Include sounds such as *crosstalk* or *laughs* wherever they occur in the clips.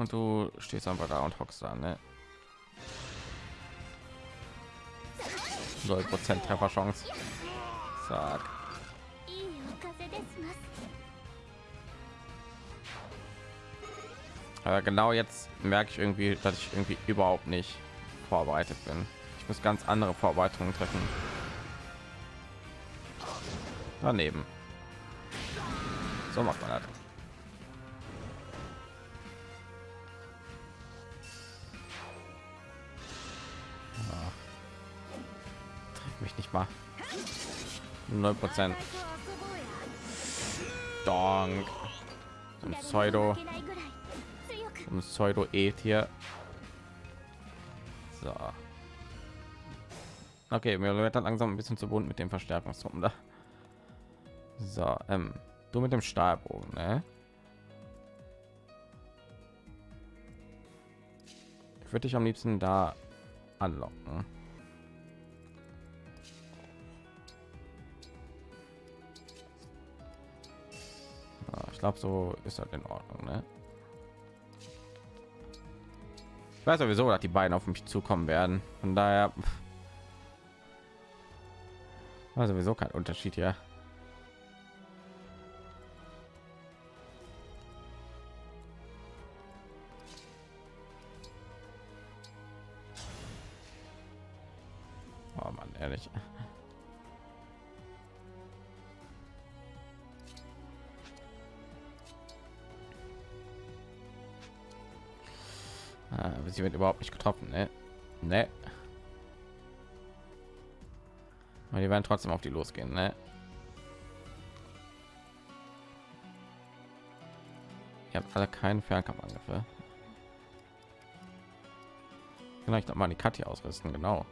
und du stehst einfach da und hockst da, ne? Null Prozent Trefferchance. Zack. Aber genau jetzt merke ich irgendwie, dass ich irgendwie überhaupt nicht vorbereitet bin. Ich muss ganz andere Vorbereitungen treffen. Daneben. So macht man das. 9 prozent. Donk. Ein pseudo. Ein pseudo -E hier. So. Okay wir werden langsam ein bisschen zu bunt mit dem verstärkungsrum da. So ähm, du mit dem stahlbogen ne? ich würde dich am liebsten da anlocken. Glaube, so ist das in Ordnung, ne? Ich weiß sowieso, dass die beiden auf mich zukommen werden. Von daher war sowieso kein Unterschied hier. Oh Mann, ehrlich. Aber sie wird überhaupt nicht getroffen, ne? Ne. Aber die werden trotzdem auf die losgehen, ne? Ihr habt alle keinen Fernkampfangriffe. Vielleicht noch mal die Katja ausrüsten, genau.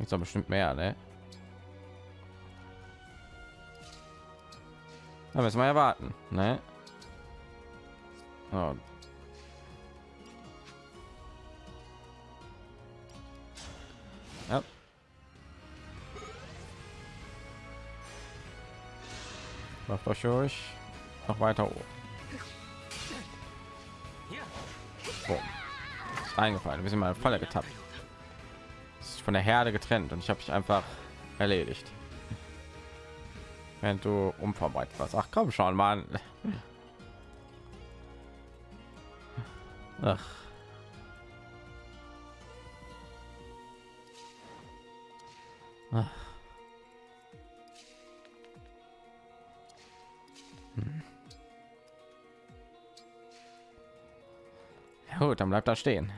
Ich soll bestimmt mehr, ne? Da müssen wir erwarten, ne? Oh. Macht euch durch. Noch weiter hoch. Boom. Ist eingefallen. Wir sind mal Falle getappt. Ist von der Herde getrennt und ich habe mich einfach erledigt. Wenn du unvorbereitet warst. Ach komm schon, Mann. Ach. Ach. Gut, dann bleibt da stehen.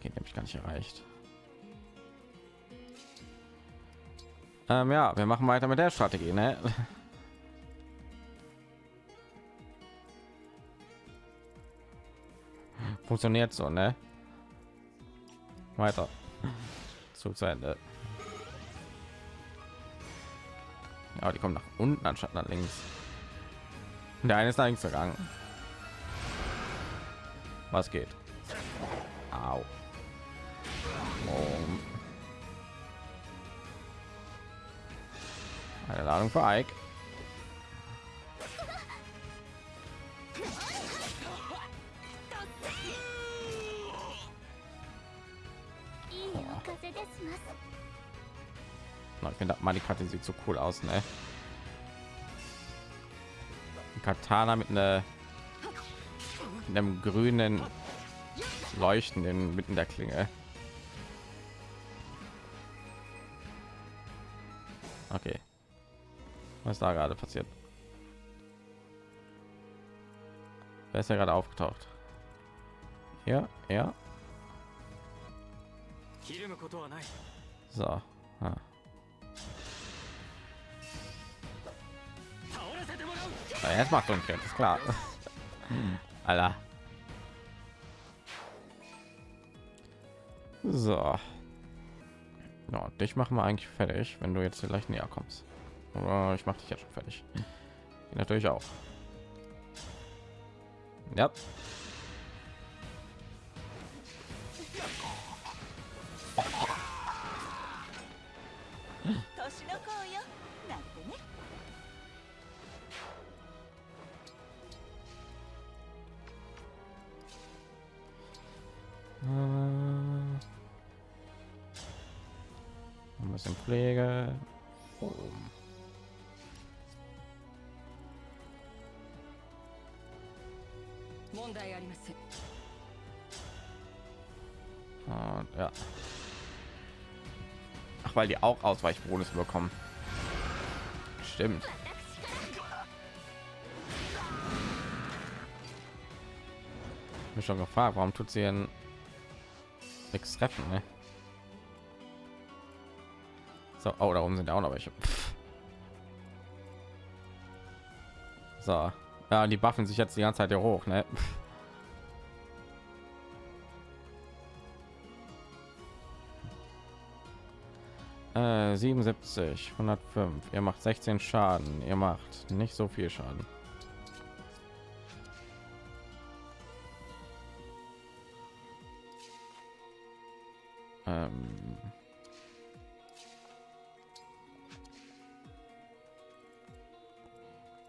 Geht nämlich gar nicht erreicht. Ähm, ja, wir machen weiter mit der Strategie, ne? *laughs* funktioniert so ne weiter zu ende ja die kommen nach unten anstatt nach links der eine ist nach links gegangen was geht Au. Um. eine ladung für Ike Na, Ich finde, Manikarte sieht so cool aus, ne? Katana mit einer mit einem grünen leuchtenden mitten der Klinge. Okay. Was da gerade passiert? Wer ist ja gerade aufgetaucht? Ja, ja. So. Ah. Ja, jetzt macht uns ist klar. *laughs* Hm. Alter. So. Ja, dich machen wir eigentlich fertig, wenn du jetzt vielleicht näher kommst. Oder ich mache dich ja schon fertig. Die natürlich auch. Ja. Pflege. Oh. Und, ja. Ach, weil die auch Ausweichbonus bekommen. Stimmt. Mich schon gefragt, warum tut sie denn nichts treffen, ne? So, oh, darum sind ja auch noch welche. Pff. So, ja, die buffen sich jetzt die ganze Zeit hier hoch, ne? Pff. Äh, 77, 105. Ihr macht 16 Schaden. Ihr macht nicht so viel Schaden. Ähm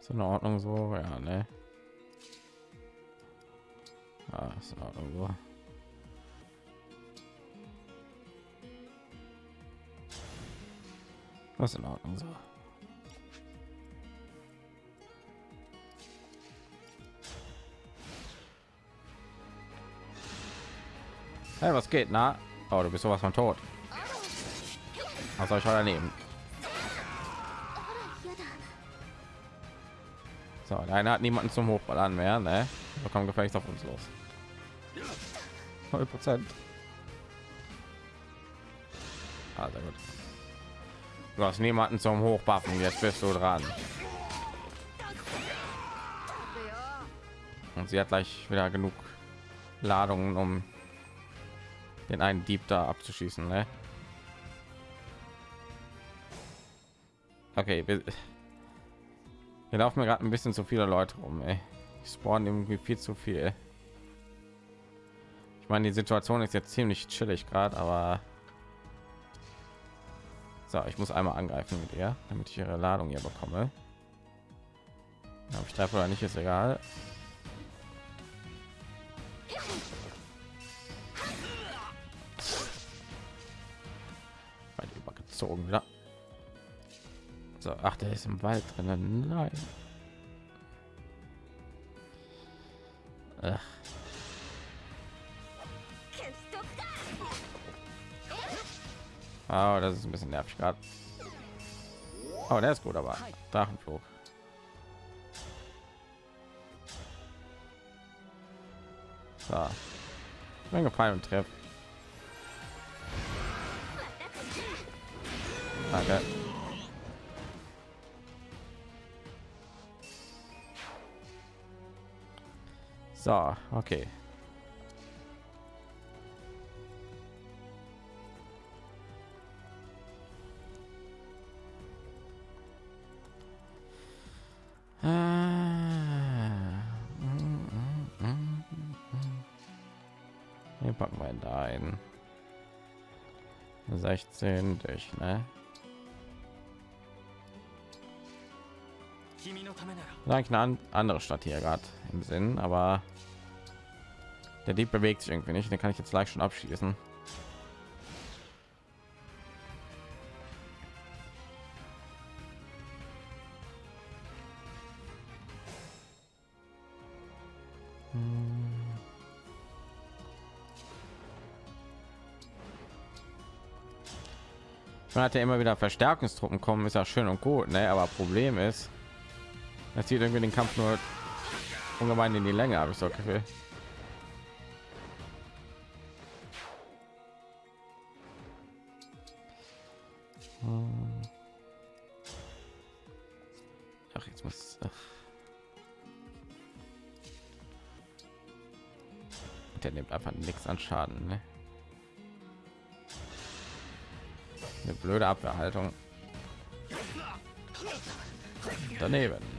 ist in Ordnung so, ja, ne? Ah, ist in Ordnung so. Was in Ordnung so. Hey, was geht? Na? Oh, du bist sowas von tot. Was soll ich heute nehmen? So, einer hat niemanden zum Hochballern mehr, ne? Da kommt gefälligst auf uns los. 0 Prozent. Sehr gut. Du hast niemanden zum Hochbuffen, jetzt bist du dran. Und sie hat gleich wieder genug Ladungen, um den einen Dieb da abzuschießen. Ne? Okay, wir, wir laufen mir gerade ein bisschen zu viele Leute rum. Ey. Ich spawn irgendwie viel zu viel. Ich meine, die Situation ist jetzt ziemlich chillig gerade, aber so, ich muss einmal angreifen mit ihr, damit ich ihre Ladung hier bekomme. Ob ich treffe oder nicht, ist egal. Weil übergezogen wieder. So, ach, der ist im Wald drinnen. Nein. Ach. Oh, das ist ein bisschen nervig gerade. Oh, der ist gut, aber Drachenflug. So. Menge Pfeil und Treff. Danke. So, okay. Hier packen wir da ein 16 durch, ne? Eigentlich eine andere Stadt hier gerade im Sinn, aber der Dieb bewegt sich irgendwie nicht. Den kann ich jetzt gleich schon abschließen. Man hat ja immer wieder Verstärkungstruppen kommen, ist ja schön und gut, ne? aber Problem ist, das zieht irgendwie den Kampf nur ungemein in die Länge, habe ich so Gefühl. Ach, jetzt muss. Ach. Der nimmt einfach nichts an Schaden, ne? Eine blöde Abwehrhaltung. Daneben.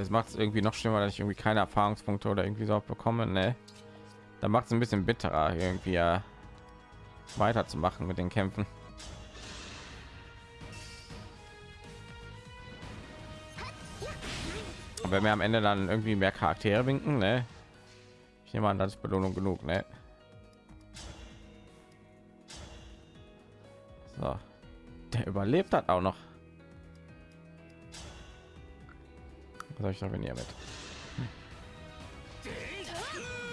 Es macht es irgendwie noch schlimmer, dass ich irgendwie keine Erfahrungspunkte oder irgendwie so bekomme. Ne? Da macht es ein bisschen bitterer, irgendwie ja weiterzumachen mit den Kämpfen. wenn wir am Ende dann irgendwie mehr Charaktere winken, ne? Ich nehme an, das ist Belohnung genug, ne? So. Der überlebt hat auch noch. Was soll ich wenn ihr mit?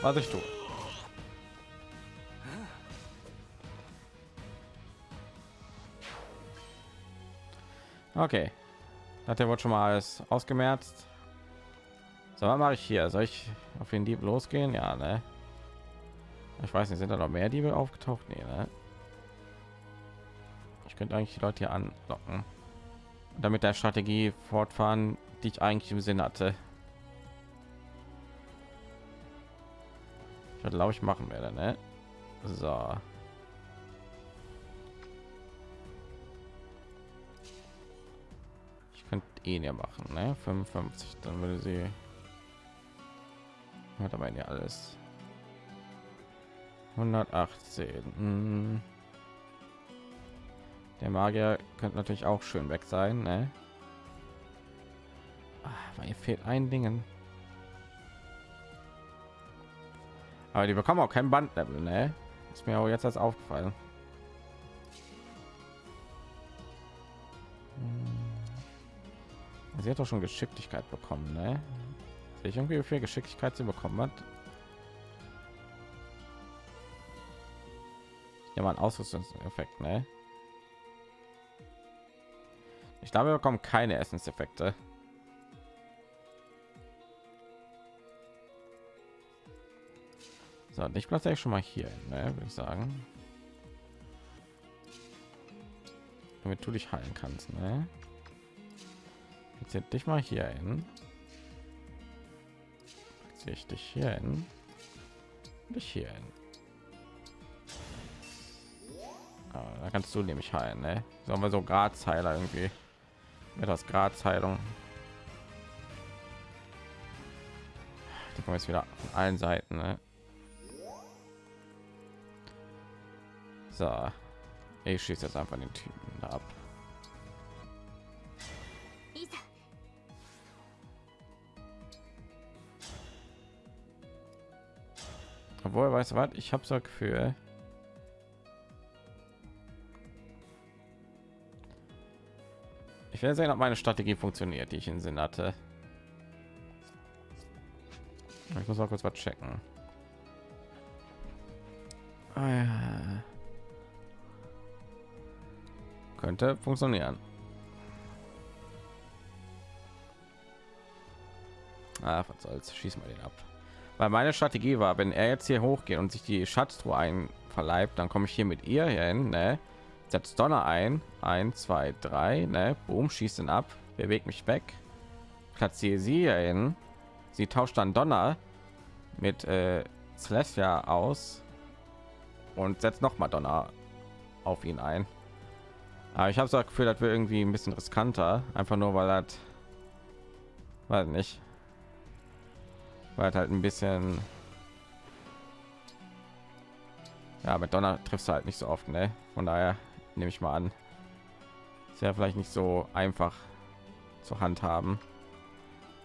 Was ich tue? Okay. Hat der wohl schon mal alles ausgemerzt? So, was mache ich hier? Soll ich auf den Dieb losgehen? Ja, ne? Ich weiß nicht, sind da noch mehr Diebe aufgetaucht? Nee, ne? Ich könnte eigentlich die Leute hier anlocken. Damit der Strategie fortfahren, die ich eigentlich im Sinn hatte. Ich glaube ich machen werde, ne? So. Ich könnte ihn ja machen, ne? 55, dann würde sie hat aber ja alles 118 hm. Der magier könnte natürlich auch schön weg sein ne? Ah, weil ihr fehlt ein dingen aber die bekommen auch kein bandlevel ne? ist mir auch jetzt als aufgefallen hm. sie hat doch schon geschicklichkeit bekommen ne? ich irgendwie wie viel Geschicklichkeit sie bekommen hat. Ja, mal ein Ausrüstungseffekt, ne? Ich glaube, wir bekommen keine Essenseffekte. So, ich platziere schon mal hier, ne, würde ich sagen. Damit du dich heilen kannst, ne? Jetzt dich mal hier hin sehe ich dich hier hin dich hier hin ah, da kannst du nämlich heilen ne? sollen wir so grazheiler irgendwie mit das grazheilung die kommen jetzt wieder von allen seiten ne? so ich schieße jetzt einfach den typen ab Obwohl, weißt du was? Ich habe so Gefühl. Ich werde sehen, ob meine Strategie funktioniert, die ich in Sinn hatte. Ich muss mal kurz was checken. Ah, ja. Könnte funktionieren. Ah, was soll's? Schieß mal den ab weil meine Strategie war, wenn er jetzt hier hochgeht und sich die Schatztruhe einverleibt, dann komme ich hier mit ihr hin, ne? Setzt Donner ein, 1, 2, 3, ne? Boom, schießt ihn ab, bewegt mich weg, platziere sie hin, sie tauscht dann Donner mit äh, Celestia aus und setzt noch mal Donner auf ihn ein. Aber ich habe so Gefühl, das wird irgendwie ein bisschen riskanter, einfach nur weil das, weiß nicht, weil halt ein bisschen ja mit donner triffst du halt nicht so oft ne? von daher nehme ich mal an. Ist ja vielleicht nicht so einfach zur hand haben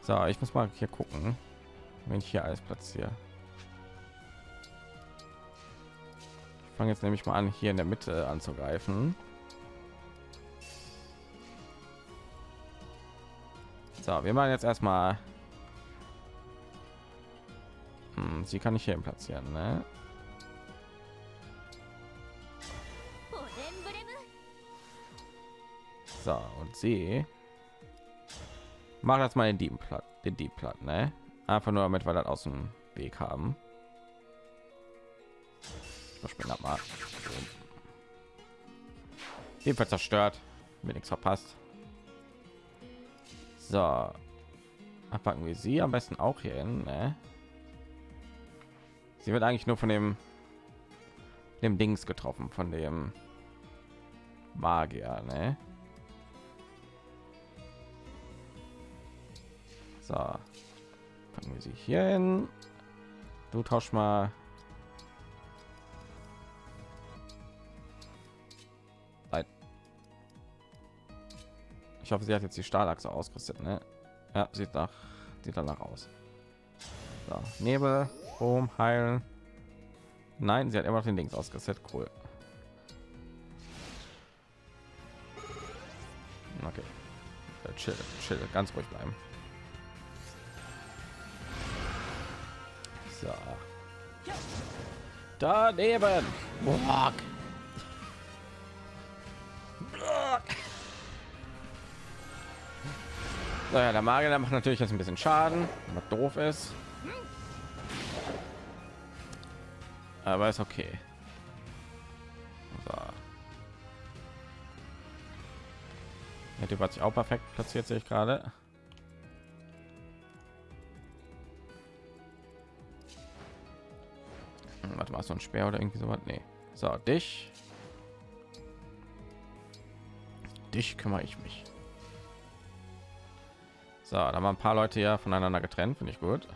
so ich muss mal hier gucken wenn ich hier alles platziere. Ich fange jetzt nämlich mal an hier in der mitte anzugreifen. So wir machen jetzt erstmal hm, sie kann ich hier platzieren, ne? So, und sie macht jetzt mal den Dieb platt, den Dieb platt, ne? Einfach nur damit wir das aus dem Weg haben. Verschwindet mal. Jedenfalls zerstört, mir nichts verpasst. So, packen wir sie am besten auch hier hin, ne? Sie wird eigentlich nur von dem dem Dings getroffen, von dem Magier, ne? So, fangen wir sie hier hin. Du tausch mal. Ich hoffe, sie hat jetzt die Stahlachse ausgerüstet, ne? Ja, sieht nach, sieht danach aus. So, Nebel. Boom, heilen. Nein, sie hat immer noch den Links ausgesetzt. Cool. Okay. Äh, chill, chill, ganz ruhig bleiben. So. Daneben. Boah. Naja, der Magier der macht natürlich jetzt ein bisschen Schaden, was doof ist. Aber ist okay. So. Der Typ hat sich auch perfekt platziert, sehe ich gerade. Warte mal, so ein Speer oder irgendwie sowas? Nee. So, dich. Dich kümmere ich mich. So, da haben wir ein paar Leute ja voneinander getrennt, finde ich gut.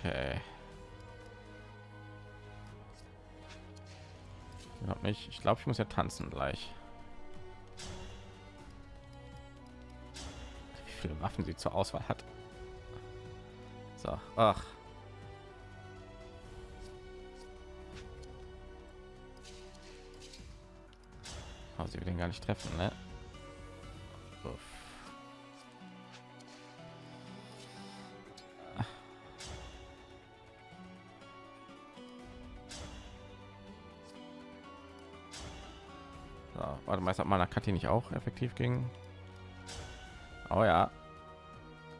Okay. Ich glaube. Ich glaube, ich muss ja tanzen gleich. Viele Waffen sie zur Auswahl hat. So, ach. Aber sie will den gar nicht treffen, ne? Uff. So, warte mal, hat meiner Kathi nicht auch effektiv gegen? Oh ja.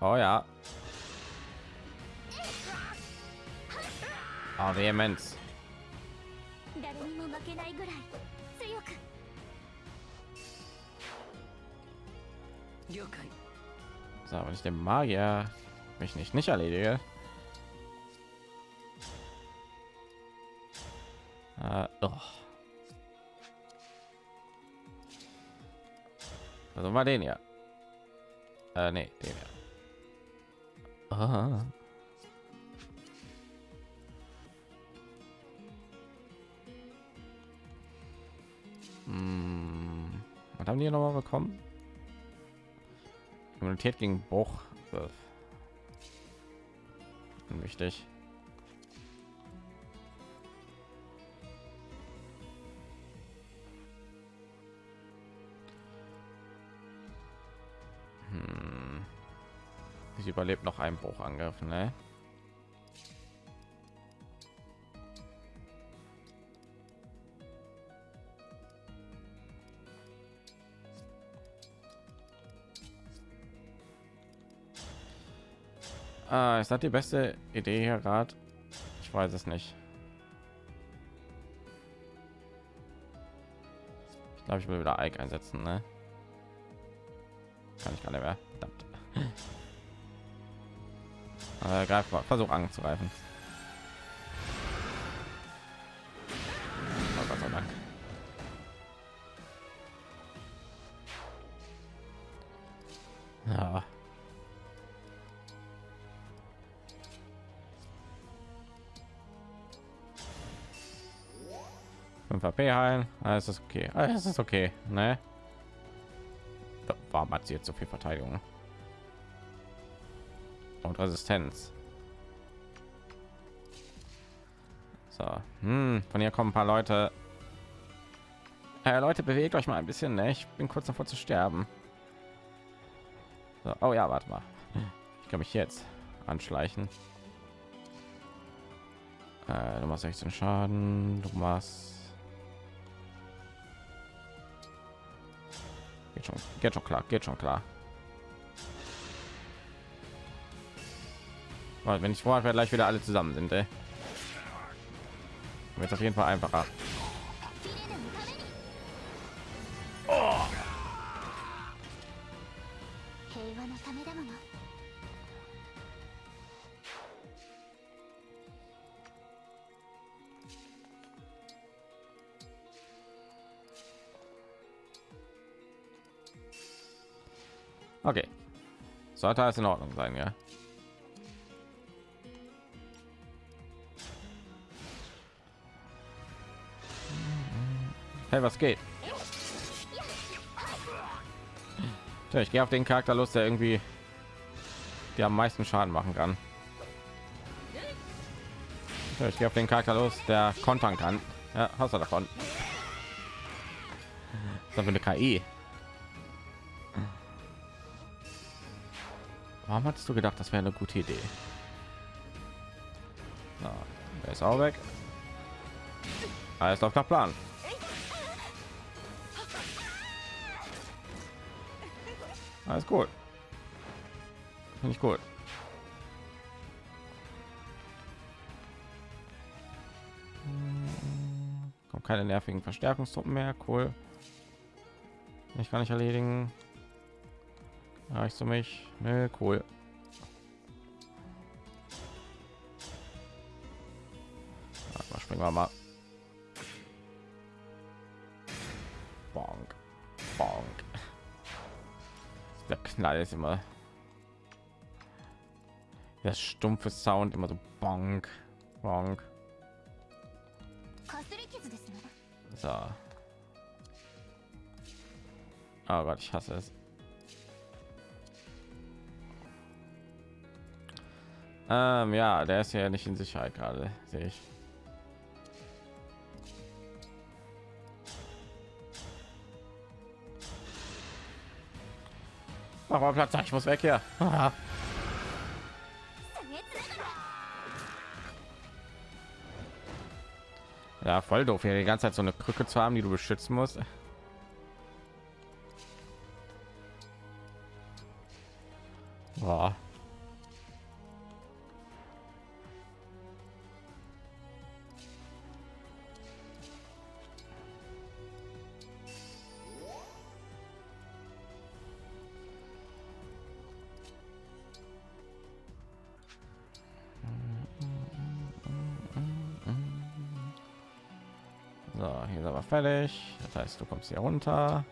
Oh ja. Oh, Vehemenz. So, wenn ich den Magier mich nicht nicht erledige. Äh, oh. also mal den ja. Äh, nee, den ja. Ah. Hm, Was haben die noch mal bekommen? Immunität gegen Bruch. Wichtig. Sie überlebt noch einen Bruchangriff, ne? Ah, ist das die beste Idee hier gerade? Ich weiß es nicht. Ich glaube, ich will wieder Ike einsetzen, ne? Kann ich gar nicht mehr. Verdammt. Aber greif mal, versuch anzugreifen. Oh Gott sei Dank. Ja. AP heilen. Alles ist okay. Alles ist okay, ne? Warum hat sie jetzt so viel Verteidigung und Resistenz? So, hm, von hier kommen ein paar Leute. Äh, Leute, bewegt euch mal ein bisschen. Ne? Ich bin kurz davor zu sterben. So, oh ja, warte mal. Ich kann mich jetzt anschleichen. Äh, du machst 16 Schaden. Du machst Geht schon, geht schon klar, geht schon klar. wenn ich vorher gleich wieder alle zusammen sind ey. wird auf jeden fall einfacher Okay. Sollte alles in Ordnung sein, ja. Hey, was geht? Ja, ich gehe auf den Charakter los, der irgendwie die am meisten Schaden machen kann. Ja, ich gehe auf den Charakter los, der kontern kann. Ja, hast du davon? Das ist eine KI. Warum hattest du gedacht, das wäre eine gute Idee? Na, der ist auch weg. Alles auf der Plan. Alles gut. Finde ich gut. Kommt keine nervigen Verstärkungstruppen mehr. Cool. Ich kann nicht erledigen. Reicht du mich? Nee, cool. Springen wir mal. knall ist immer. Das stumpfe sound immer so bonk bonk. So. Oh Gott, ich hasse es. Ähm, ja der ist ja nicht in sicherheit gerade sehe ich. Mach mal Platz, ich muss weg hier. ja, voll doof hier die ganze Zeit so eine Krücke zu haben, die du beschützen musst. So, hier sind wir fertig. Das heißt, du kommst hier runter.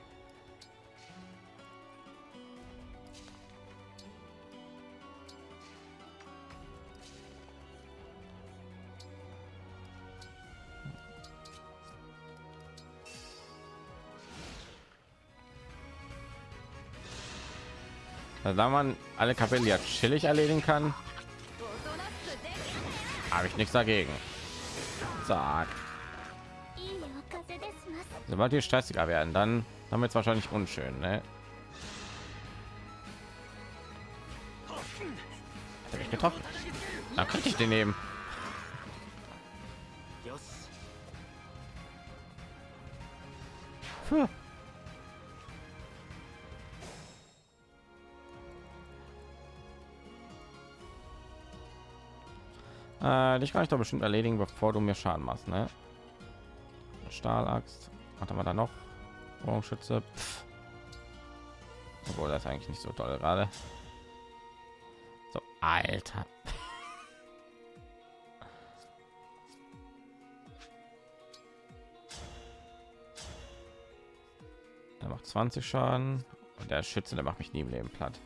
Also da man alle Kapellen ja chillig erledigen kann, habe ich nichts dagegen. Zack. Sobald wir stressiger werden, dann haben wir jetzt wahrscheinlich unschön, ne? Hat mich getroffen. Da könnte ich den nehmen. Puh. Äh, dich kann ich doch bestimmt erledigen, bevor du mir Schaden machst, ne? Stahlaxt. Was haben wir da noch? Pff. Obwohl das eigentlich nicht so toll gerade. So, Alter. *laughs* Der macht 20 Schaden und der Schütze, der macht mich nie im Leben platt.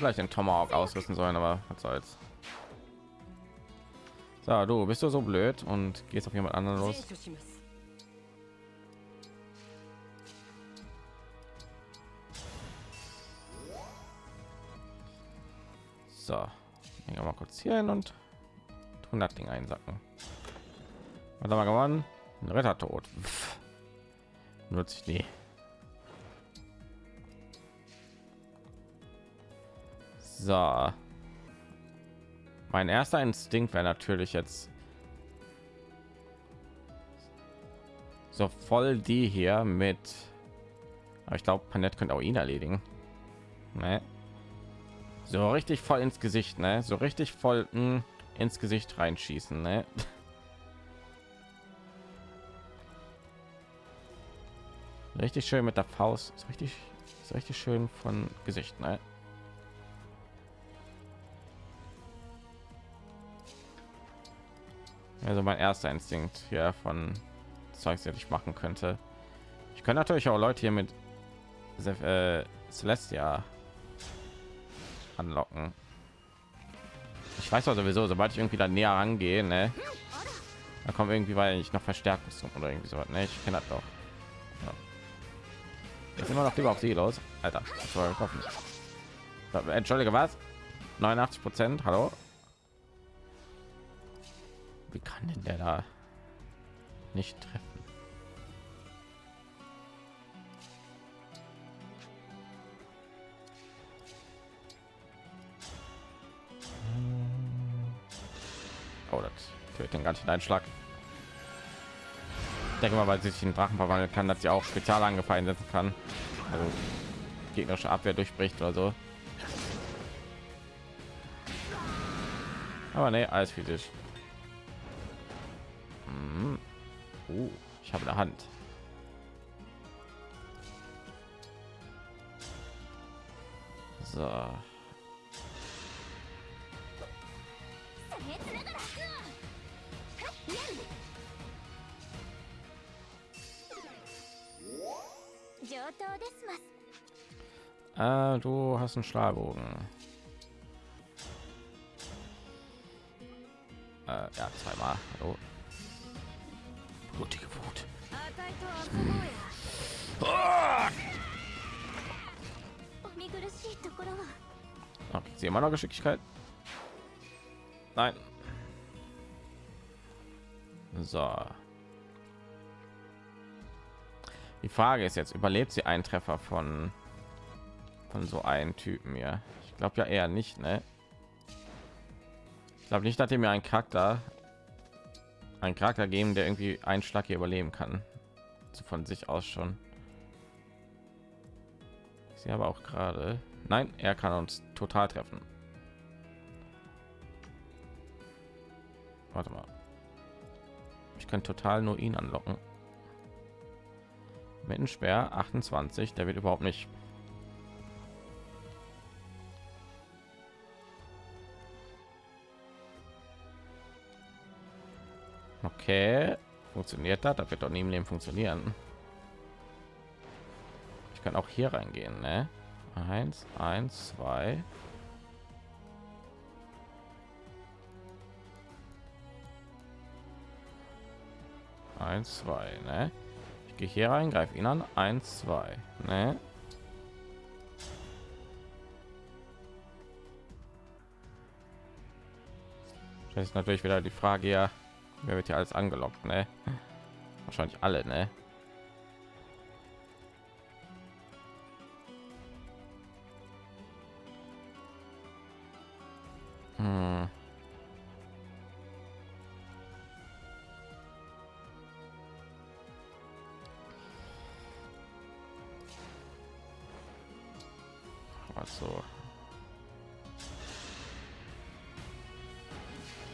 gleich den Tomahawk ausrüsten sollen, aber was soll's. So, du bist du so blöd und gehst auf jemand anderen los. So, gehen mal kurz hier hin und tun das Ding einsacken. Was haben wir gewonnen? Ein Rettertod. Nutze ich nie. So. Mein erster Instinkt wäre natürlich jetzt so voll die hier mit. Aber ich glaube, Panett könnte auch ihn erledigen. Ne? So richtig voll ins Gesicht, ne? So richtig voll mh, ins Gesicht reinschießen, ne? *laughs* Richtig schön mit der Faust. Ist richtig, ist richtig schön von Gesicht, ne? Also mein erster Instinkt hier von Zeugs, das ich machen könnte. Ich könnte natürlich auch Leute hier mit äh, Celestia anlocken. Ich weiß auch sowieso, sobald ich irgendwie da näher rangehe, ne, da kommt irgendwie, weil ich noch Verstärkung oder irgendwie so. Ne, ich kenne das doch. Ja. Jetzt immer noch lieber auf sie los, Alter. Entschuldige, was? 89 Prozent. Hallo. Wie kann denn der da nicht treffen? Oh, das tötet den ganzen Einschlag. Ich denke mal, weil sie sich in Drachen verwandeln kann, dass sie auch Spezialangriff einsetzen kann. Also gegnerische Abwehr durchbricht oder so. Aber ne, alles physisch. Oh, ich habe eine Hand. So. Ah, du hast einen Schlagbogen. Äh, ja, zweimal. Hallo blutige Wut. Hm. Ah, sie immer noch Geschicklichkeit? Nein. So. Die Frage ist jetzt, überlebt sie einen Treffer von von so einem Typen ja? Ich glaube ja eher nicht, ne? Ich glaube nicht, dass er mir ein Charakter einen Charakter geben, der irgendwie einen Schlag hier überleben kann. So von sich aus schon. Sehe aber auch gerade. Nein, er kann uns total treffen. Warte mal. Ich kann total nur ihn anlocken. Mit schwer 28, der wird überhaupt nicht. Okay, funktioniert das? Das wird doch im Leben funktionieren. Ich kann auch hier reingehen, ne? Eins, eins, zwei. Eins, zwei, ne? Ich gehe hier rein, greife ihn an. Eins, zwei, ne? Das ist natürlich wieder die Frage, ja, wer wird hier alles angelockt, ne? Wahrscheinlich alle, ne? Hm. Also.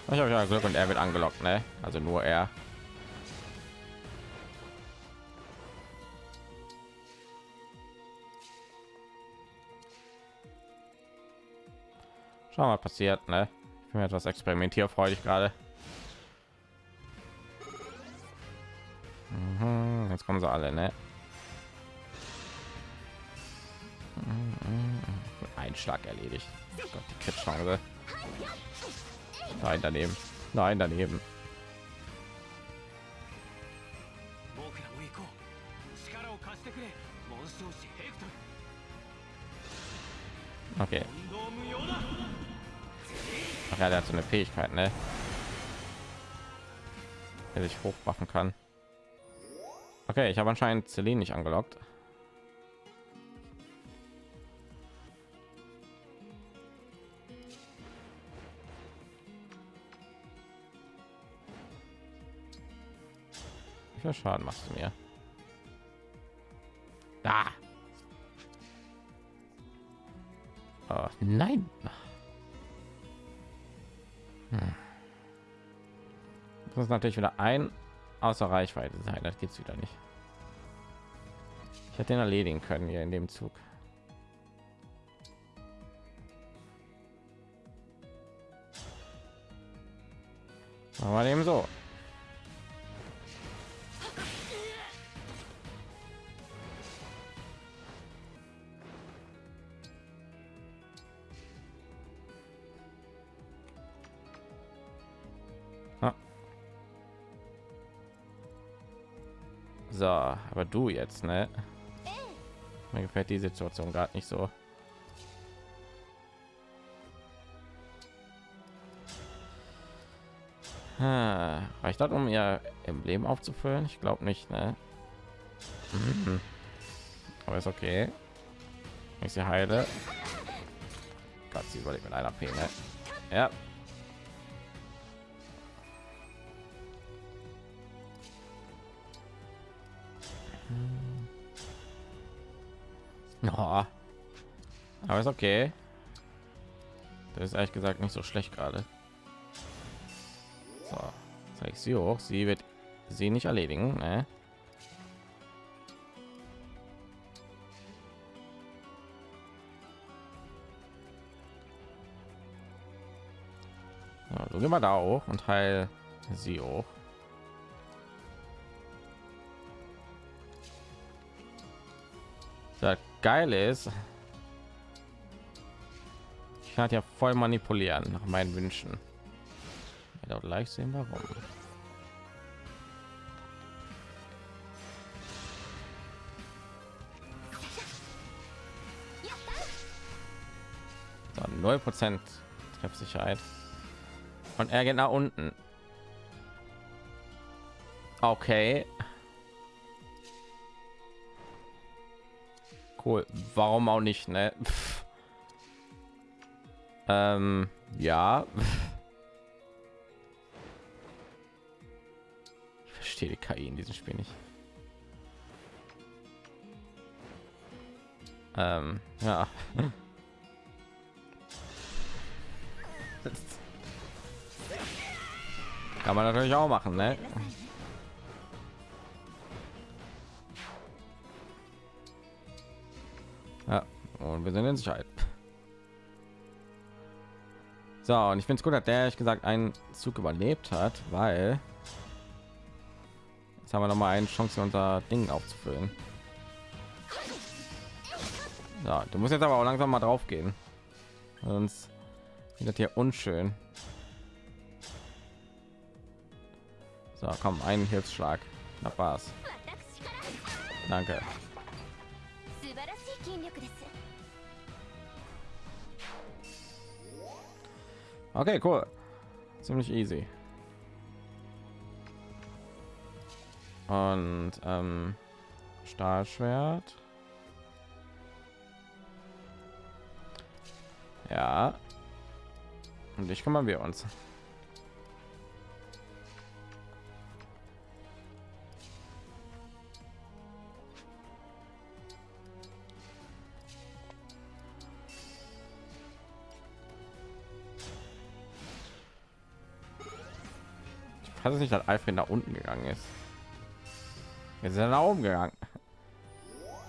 Ich habe ja Glück und er wird angelockt, ne? Also nur er. Schau mal, passiert, ne? Ich bin etwas experimentierfreudig gerade. Mhm, jetzt kommen sie alle, ne? Mhm, Ein Schlag erledigt. Gott, die Kritchance. Nein, daneben. Nein, daneben. Eine Fähigkeit, ne? Der sich hochmachen kann. Okay, ich habe anscheinend Celine nicht angelockt. Wie viel Schaden machst du mir? Da. Oh, nein. Muss natürlich wieder ein außer Reichweite sein. Das geht's wieder nicht. Ich hätte den erledigen können hier in dem Zug. Wir eben so. Du jetzt, ne? Mir gefällt die Situation gerade nicht so. Ah, reicht das, um ihr Emblem aufzufüllen? Ich glaube nicht, ne? Mhm. Aber ist okay. Ich sie heile. Gott, sie überlebt mit einer P, ne? Ja. Oh. Aber ist okay. Das ist ehrlich gesagt nicht so schlecht gerade. So, zeige ich sie hoch. Sie wird sie nicht erledigen. Ne? So, du geh mal da hoch und heil sie hoch. Das geile ist, ich kann ja voll manipulieren nach meinen Wünschen. Ja, gleich sehen warum. Null Prozent Treffsicherheit. Und er geht nach unten. Okay. Cool. Warum auch nicht, ne? *laughs* ähm, ja. *laughs* Ich verstehe die KI in diesem Spiel nicht. Ähm, ja. *laughs* Kann man natürlich auch machen, ne? Wir sind in Sicherheit. So, und ich finde es gut, dass der ehrlich gesagt einen Zug überlebt hat, weil jetzt haben wir noch mal eine Chance, unser Ding aufzufüllen. Ja, du musst jetzt aber auch langsam mal drauf gehen, sonst wird das hier unschön. So, komm, einen Hilfsschlag. Na was? Danke. Okay, cool. Ziemlich easy. Und ähm, Stahlschwert. Ja. Und ich kümmern wir uns. Kann es nicht, dass Alfred nach unten gegangen ist. Jetzt ist er nach oben gegangen.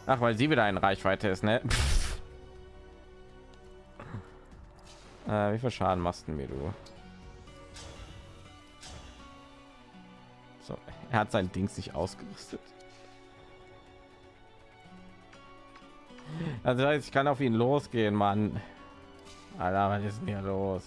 Ach, weil sie wieder in Reichweite ist, ne? *laughs* äh, wie viel Schaden machst du mir, du? So, er hat sein Ding sich ausgerüstet. Also ich kann auf ihn losgehen, Mann. Alter, was ist denn hier los?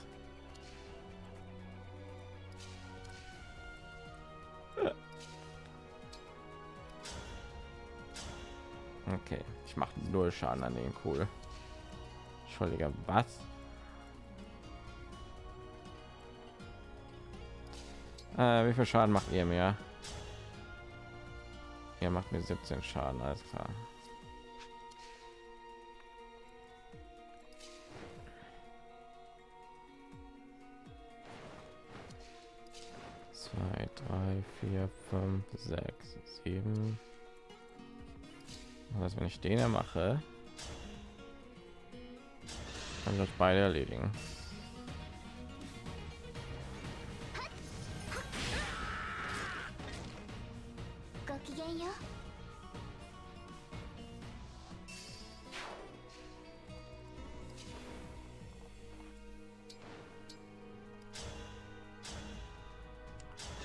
Okay, ich mache null Schaden an den cool. Entschuldige, was? Äh, wie viel Schaden macht ihr mir? Ihr macht mir 17 Schaden, alles klar. Zwei, drei, vier, fünf, sechs, sieben. Was, wenn ich den mache, kann ich euch beide erledigen.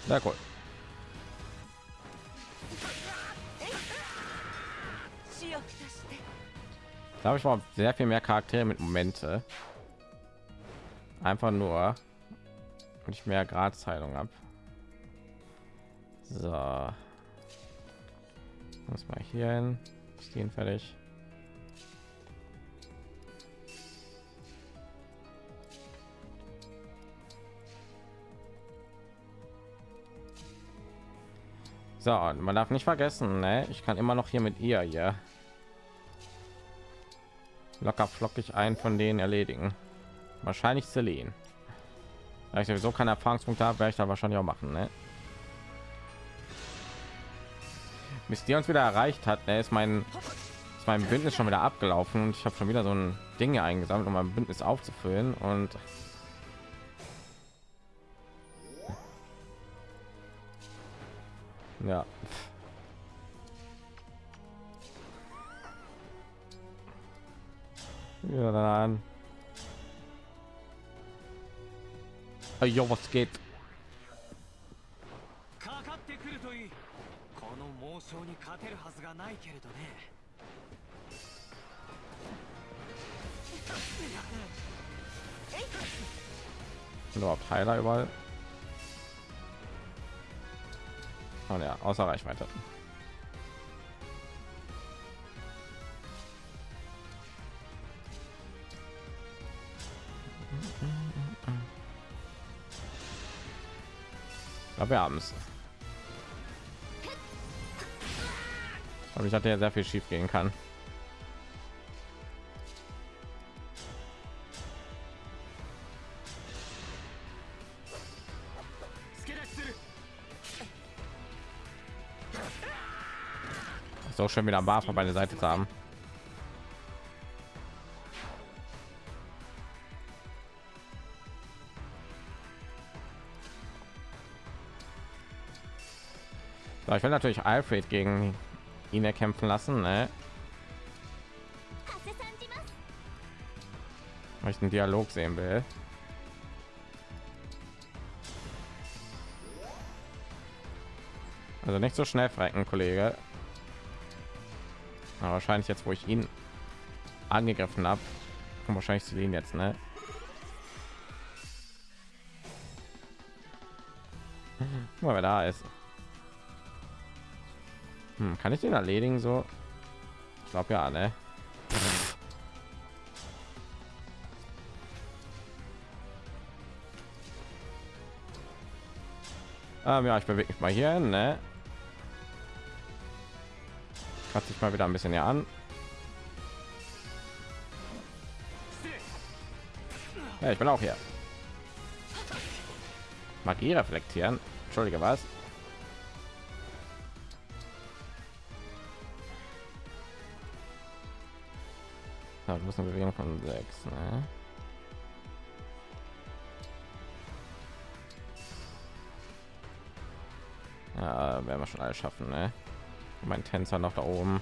Sehr cool. Habe ich mal sehr viel mehr Charaktere mit Momente. Einfach nur, und ich mehr Gradheilung habe. So. Muss mal hier hin. Ist den fertig. So, und man darf nicht vergessen, ne? ich kann immer noch hier mit ihr ja locker flockig einen von denen erledigen. Wahrscheinlich Celine. Da ich sowieso keine Erfahrungspunkte habe, werde ich da wahrscheinlich auch machen. Ne? Bis die uns wieder erreicht hat, ne, ist mein ist mein Bündnis schon wieder abgelaufen und ich habe schon wieder so ein Dinge eingesammelt, um mein Bündnis aufzufüllen und Ja. Ja, dann. Hey, jo, was geht? Sind überhaupt Heiler überall? Oh ja, außer Reichweite. aber wir haben es aber ich hatte ja sehr viel schief gehen kann ist auch schon wieder am bei der Seite zu haben. ich will natürlich Alfred gegen ihn erkämpfen lassen. Ne? Weil ich einen Dialog sehen will. Also nicht so schnell frecken, Kollege. Aber wahrscheinlich jetzt, wo ich ihn angegriffen habe, und wahrscheinlich zu ihn jetzt, ne? Mal, wer da ist. Hm, kann ich den erledigen so? Ich glaube ja, ne? Ähm, ja, ich bewege mich mal hier, hin, ne? Kratze ich mal wieder ein bisschen hier an. Ja, ich bin auch hier. Magie reflektieren. Entschuldige, was? Musst eine Bewegung von sechs, ne? Ja, werden wir schon alles schaffen, ne? Mein Tänzer noch da oben.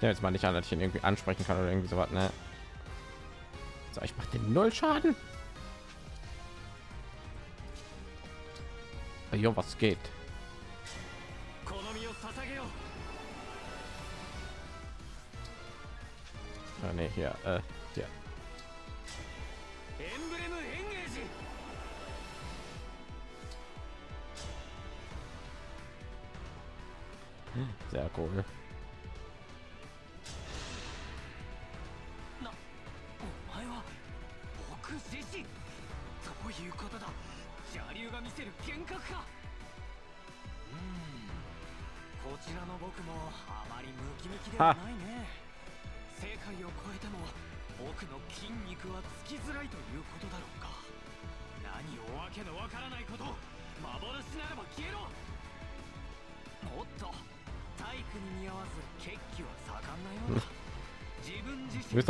ja, jetzt mal nicht an, dass ich ihn irgendwie ansprechen kann oder irgendwie so was. Ne? So, ich mache den Null Schaden. Jo, was geht? Ah, nee, hier, äh, hier. Sehr cool.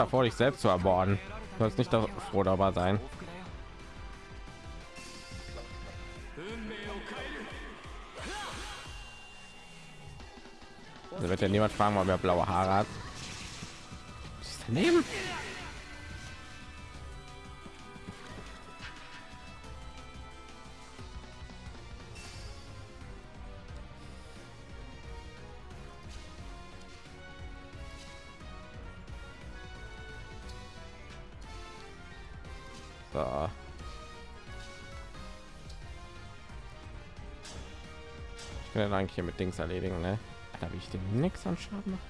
davor, dich selbst zu ermorden. Du sollst nicht froh darüber sein. Da wird ja niemand fragen, ob er blaue Haare hat. Ist daneben? Ich kann den eigentlich hier mit Dings erledigen, ne? Da habe ich dem nichts an Schaden. mache.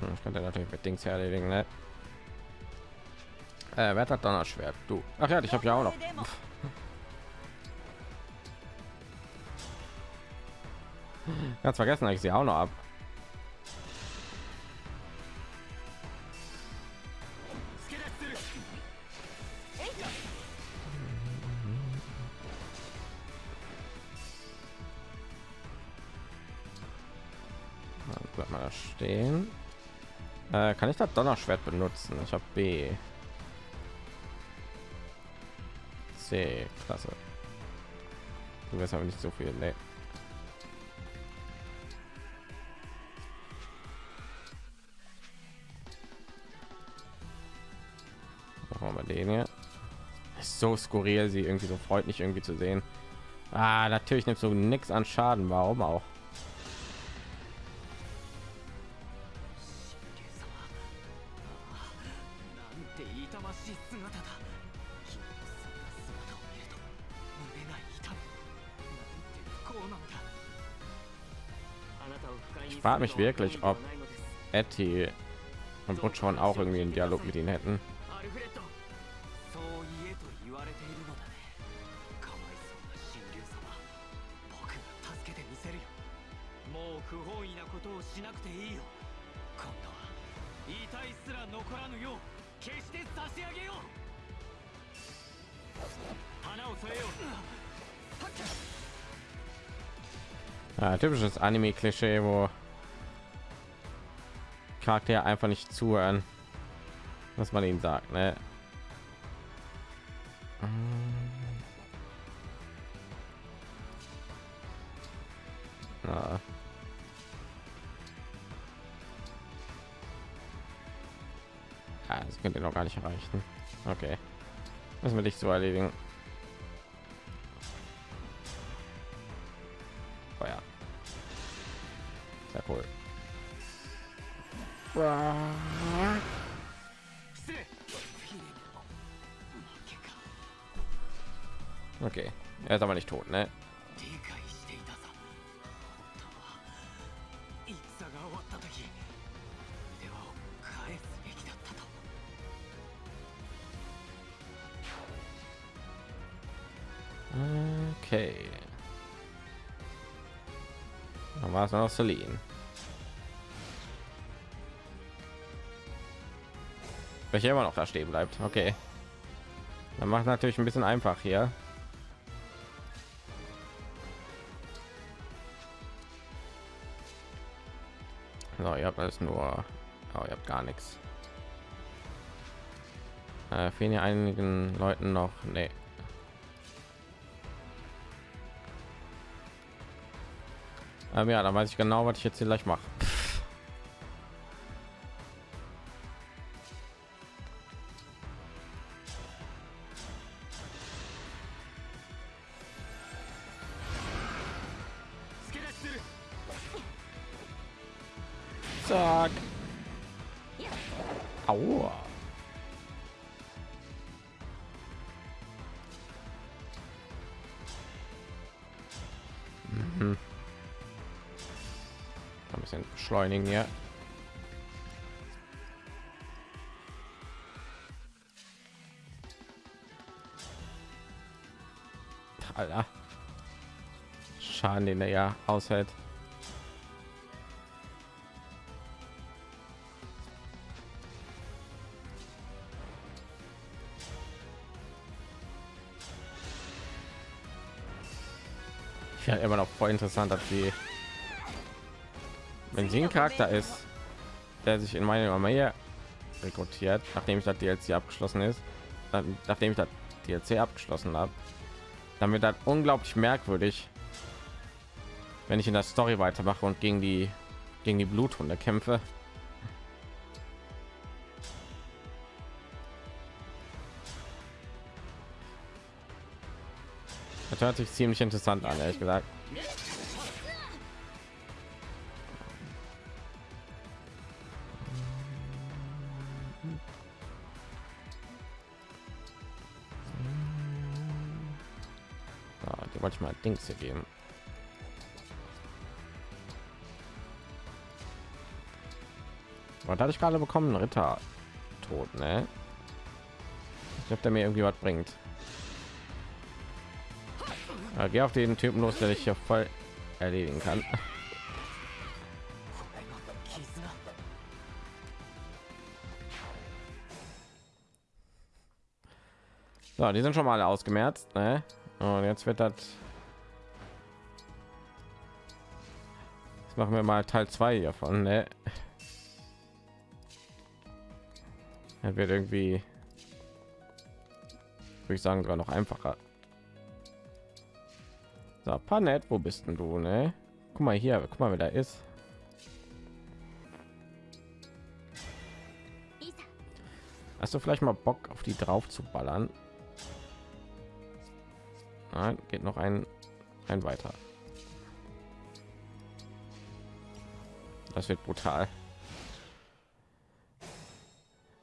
Hm, Ich könnte natürlich mit Dings erledigen, ne? Äh, wer hat Donnerschwert? Du. Ach ja, ich habe ja auch noch. Ganz vergessen, ich sie auch noch ab. Bleibt mal da stehen. Äh, kann ich das Donnerschwert benutzen? Ich habe B. C, klasse. Du wirst aber nicht so viel. Nee. den hier. Ist so skurril, sie irgendwie so freut freundlich irgendwie zu sehen. Ah, natürlich nimmt so nichts an Schaden. Warum auch? Ich frage mich wirklich, ob Etty und Butch auch irgendwie einen Dialog mit ihnen hätten. Typisches Anime-Klischee, wo Charaktere einfach nicht zuhören, was man ihnen sagt. Ne? Ja. Ja, das könnt noch gar nicht erreichen. Okay, müssen wir dich so erledigen. たと Okay. Dann war es noch Celine. Welcher immer noch da stehen bleibt. Okay. Dann macht natürlich ein bisschen einfach hier. Alles nur, oh, ihr habt gar nichts. Äh, fehlen ja einigen Leuten noch, nee. Ähm, ja, dann weiß ich genau, was ich jetzt hier gleich mache. Rucksack. Aua. Mhm. Ein bisschen beschleunigen hier. Alter. Schaden, den er ja aushält. Voll interessant, dass sie, wenn sie ein Charakter ist, der sich in meine Armee rekrutiert, nachdem ich das DLC abgeschlossen ist, dann, nachdem ich das DLC abgeschlossen habe, dann wird das unglaublich merkwürdig, wenn ich in der Story weitermache und gegen die gegen die Bluthunde kämpfe. Das hört sich ziemlich interessant an, ehrlich gesagt. Dings geben Was hatte ich gerade bekommen? Ritter tot, ne? Ich habe der mir irgendwie was bringt. Ja, geh auf den Typen los, der ich hier voll erledigen kann. So, die sind schon mal ausgemerzt, ne? Und jetzt wird das machen wir mal Teil 2 hiervon, ne? Er wird irgendwie, würde ich sagen, sogar noch einfacher. So, Panet, wo bist denn du, ne? Guck mal hier, guck mal, wer da ist. Hast du vielleicht mal Bock auf die drauf zu ballern? Nein, geht noch ein, ein weiter. Das wird brutal.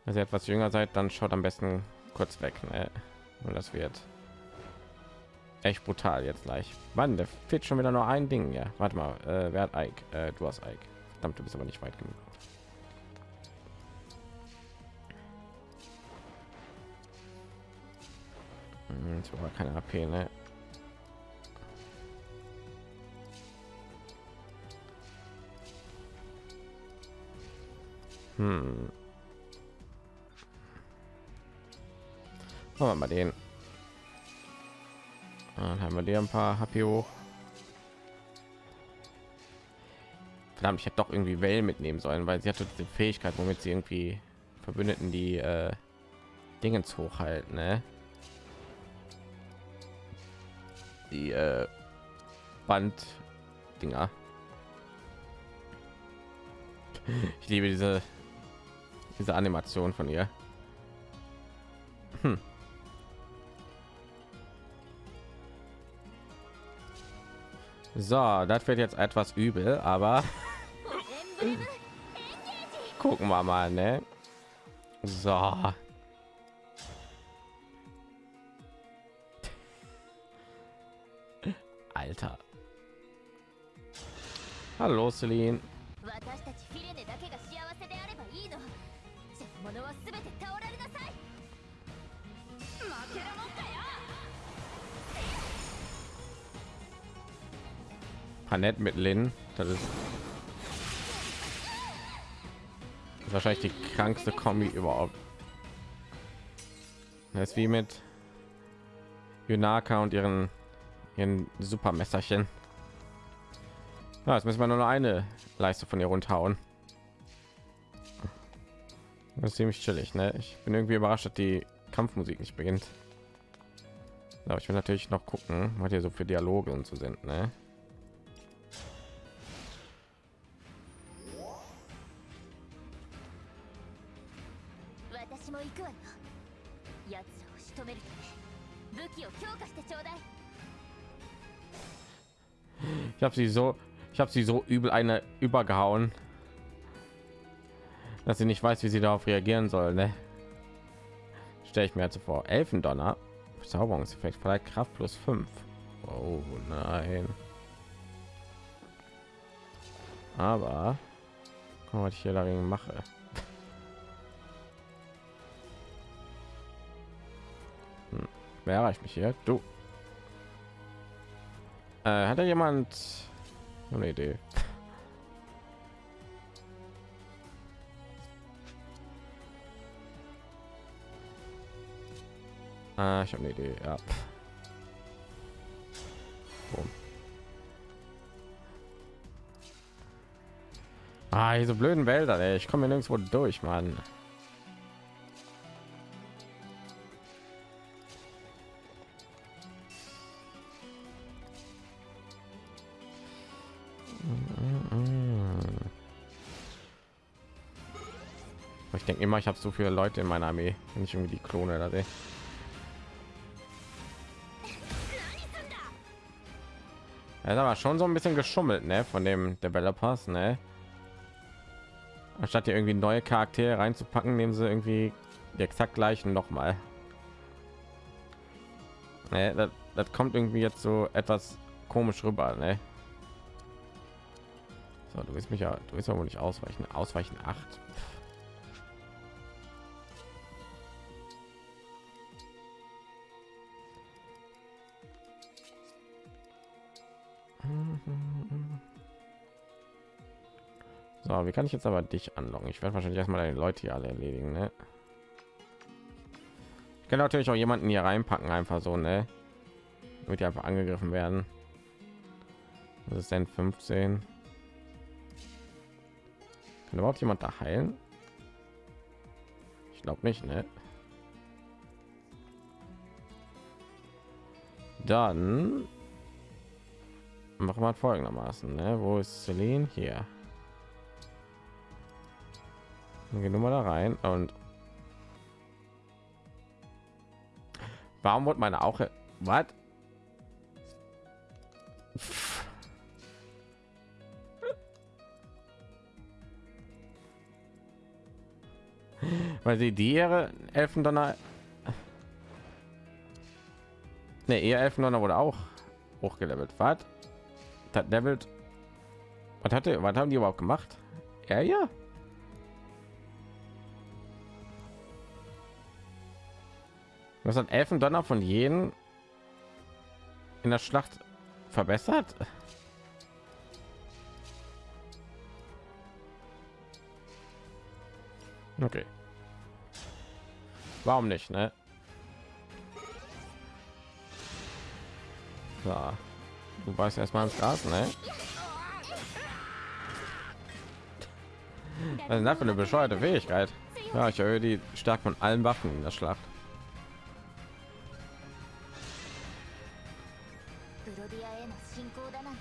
Wenn ihr etwas jünger seid, dann schaut am besten kurz weg. Ne? Und das wird echt brutal jetzt gleich. Wann? Der fehlt schon wieder nur ein Ding. Ja, warte mal. Äh, wer hat Ike? Äh, du hast Ike. Verdammt, du bist aber nicht weit genug. Hm, war keine AP, ne? Hm. Machen wir mal den. Dann haben wir dir ein paar HP hoch. Verdammt, ich hätte doch irgendwie Wellen mitnehmen sollen, weil sie hatte die Fähigkeit, womit sie irgendwie Verbündeten die äh, Dingens hochhalten, ne? Die äh, Band-Dinger. *laughs* Ich liebe diese diese Animation von ihr. Hm. So, das wird jetzt etwas übel, aber *laughs* gucken wir mal, ne? So. *laughs* Alter. Hallo, Celine. Panett mit Lin. Das ist wahrscheinlich die krankste Kombi überhaupt. Das ist wie mit Yunaka und ihren ihren Supermesserchen. Ja, jetzt müssen wir nur noch eine Leiste von ihr runterhauen. Das ist ziemlich chillig, ne? Ich bin irgendwie überrascht, dass die Kampfmusik nicht beginnt. Aber ich will natürlich noch gucken, was hier so für Dialoge und so sind, ne? Habe sie so, ich habe sie so übel eine übergehauen, dass sie nicht weiß, wie sie darauf reagieren soll. Ne? Stelle ich mir jetzt vor. Elfendonner, Verzauberungseffekt, vielleicht Kraft plus 5. Oh nein. Aber guck mal, was ich hier dagegen mache. Hm. Wer erreicht mich hier? Du. Äh, hat da jemand eine Idee? Äh, ich habe eine Idee, ja. Boom. Ah, diese blöden Wälder, ey. ich komme nirgendwo durch, Mann. Immer, ich habe so viele Leute in meiner Armee, wenn ich irgendwie die Klone da sehe. Ist aber schon so ein bisschen geschummelt, ne, von dem Developers, ne? Anstatt hier irgendwie neue Charaktere reinzupacken, nehmen sie irgendwie die exakt gleichen noch mal. Ne, das, das kommt irgendwie jetzt so etwas komisch rüber, ne? So, du willst mich ja, du willst ja wohl nicht ausweichen. Ausweichen 8. So, wie kann ich jetzt aber dich anlocken? Ich werde wahrscheinlich erstmal deine Leute hier alle erledigen, ne? Ich kann natürlich auch jemanden hier reinpacken, einfach so, ne? Damit die einfach angegriffen werden. Das ist denn 15. Kann überhaupt jemand da heilen? Ich glaube nicht, ne? Dann machen wir folgendermaßen, ne? Wo ist Celine? Hier. Dann gehen wir mal da rein und warum wird meine auch was? Weil sie die ihre Elfendonner Ne, ihr Elfendonner wurde auch hochgelevelt. Was? Das levelt. Was hatte, was haben die überhaupt gemacht? Ja, ja. Was hat Elfendonner von jenen in der Schlacht verbessert? Okay. Warum nicht, ne? Ja. Du weißt erstmal ins Gas, ne? Was ist das für eine bescheuerte Fähigkeit? Ja, ich erhöhe die stark von allen Waffen in der Schlacht. ディアへの侵攻だなんて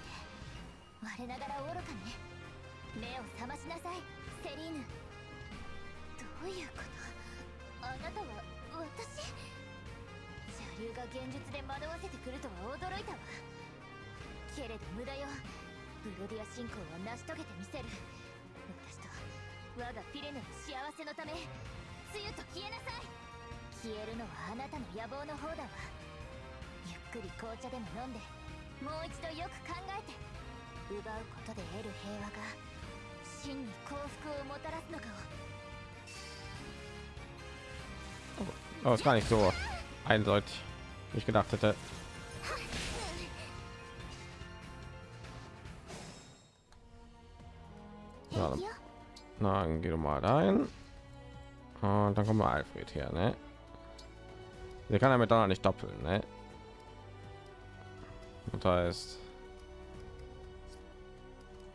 我ながら愚かね目を覚ましなさいセリーヌ。どういうこと？あなたは私？邪竜が現実で惑わせてくるとは驚いたわ。けれど無駄よ。ブロディア侵攻は成し遂げてみせる。私と我がフィレヌの幸せのためつゆと消えなさい。消えるのはあなたの野望の方だわ。ゆっくり紅茶でも飲んで。もう一度よく考えて奪うことで得る平和が真に幸福をもたらすのかを Oh, ist gar nicht so eindeutig, wie ich gedacht hätte. Ja, dann, na, dann geh doch mal rein. Und dann kommen wir Alfred her, ne? Der kann damit dann nicht doppeln, ne? Und da ist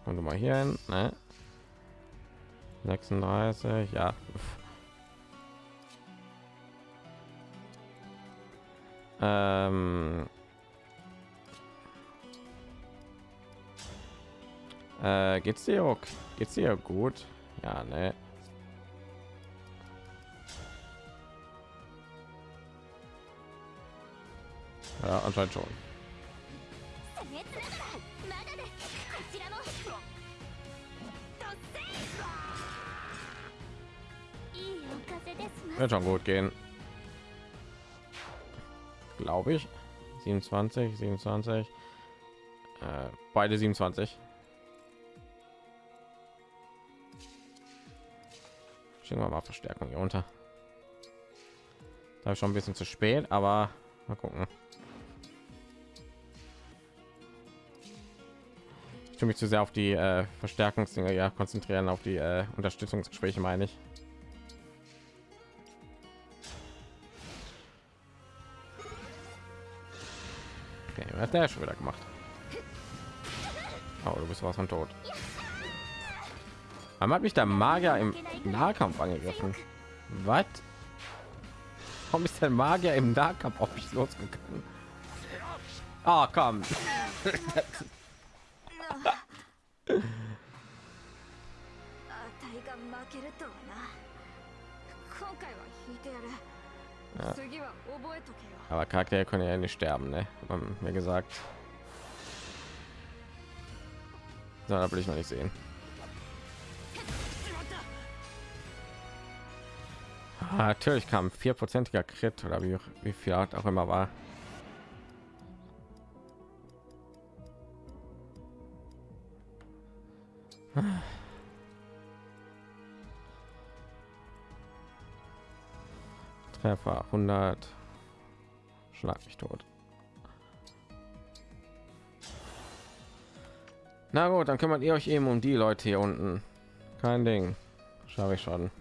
und mal hier hin, ne? 36, ja. Ähm, äh, geht's dir auch, geht's dir gut? Ja, ne? Ja, anscheinend schon. Wird schon gut gehen. Glaube ich. 27, 27. Äh, beide 27. Schicken wir mal Verstärkung hier unter. Da schon ein bisschen zu spät, aber mal gucken. Ich tue mich zu sehr auf die äh, Verstärkungsdinge ja konzentrieren, auf die äh, Unterstützungsgespräche meine ich. Hat der schon wieder gemacht? Oh, du bist was von tot. Warum hat mich der Magier im Nahkampf angegriffen? Was? Warum ist der Magier im Nahkampf auf mich losgegangen? Ah, komm. *laughs* Ja. Aber Charaktere können ja nicht sterben, ne? Man mir gesagt. So, da will ich noch nicht sehen. Ah, natürlich kam vierprozentiger Crit oder wie, wie viel Art auch immer war. Ah. Treffer 100 schlag mich tot. Na gut dann kümmert ihr euch eben um die leute hier unten. Kein ding. Schaffe ich schon.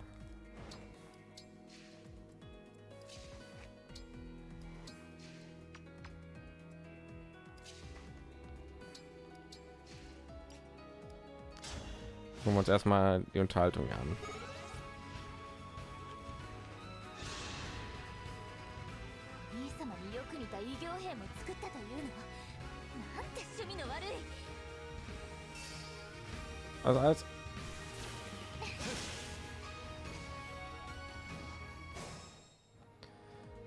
Gucken wir uns erstmal die Unterhaltung an. Also als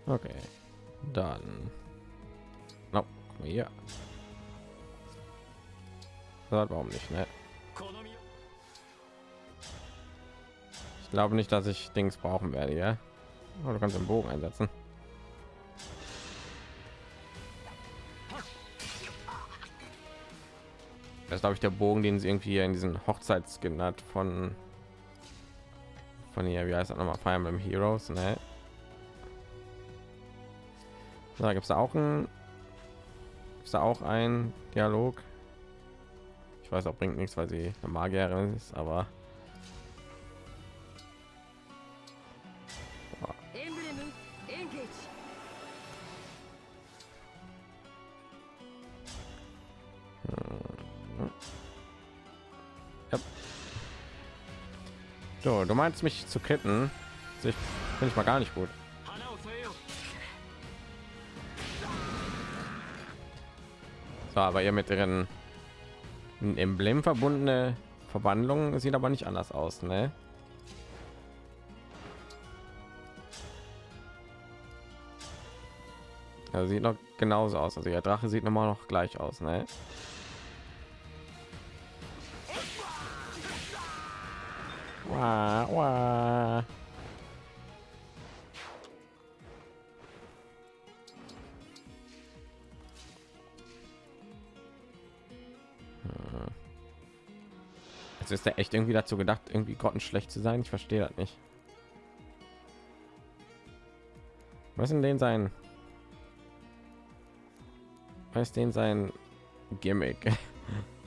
Okay, dann. No, ja. Warum nicht, ne? Ich glaube nicht, dass ich Dings brauchen werde, ja. Aber du kannst den Bogen einsetzen. Glaube ich, der Bogen, den sie irgendwie in diesen Hochzeitsskin hat von von hier, wie heißt das nochmal? Fire Emblem Heroes, ne? Da gibt es auch ein ist da auch ein Dialog. Ich weiß auch bringt nichts, weil sie eine Magierin ist, aber du meinst mich zu ketten? sich bin ich mal gar nicht gut. So, aber ihr mit ihren Emblem verbundene Verwandlung sieht aber nicht anders aus, ne? Also sieht noch genauso aus. Also der Drache sieht noch mal noch gleich aus, ne? Wah, wah. Jetzt ist er echt irgendwie dazu gedacht, irgendwie grottenschlecht zu sein. Ich verstehe das nicht. Was denn den sein? Was ist denn sein Gimmick? *laughs*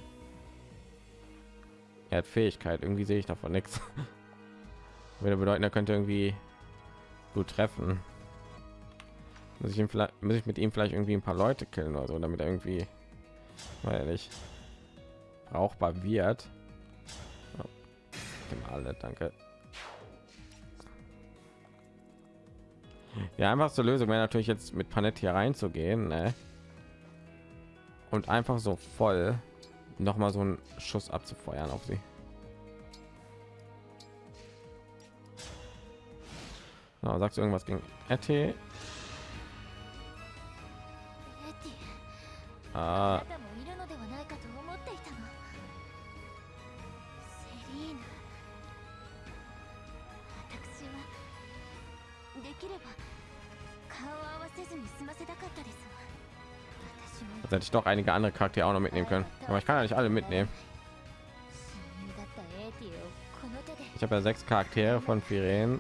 er hat Fähigkeit. Irgendwie sehe ich davon nichts. *laughs* Würde bedeuten, er könnte irgendwie gut treffen. Muss ich, ihm vielleicht, muss ich mit ihm vielleicht irgendwie ein paar Leute killen oder so, damit er irgendwie, weil ich brauchbar wird. Ja, alle, danke. Ja, einfachste Lösung wäre natürlich jetzt mit Panett hier reinzugehen, ne? Und einfach so voll noch mal so einen Schuss abzufeuern auf sie. Na, sagst du irgendwas gegen RT? Ah. Sonst hätte ich doch einige andere Charaktere auch noch mitnehmen können. Aber ich kann ja nicht alle mitnehmen. Ich habe ja sechs Charaktere von Firen.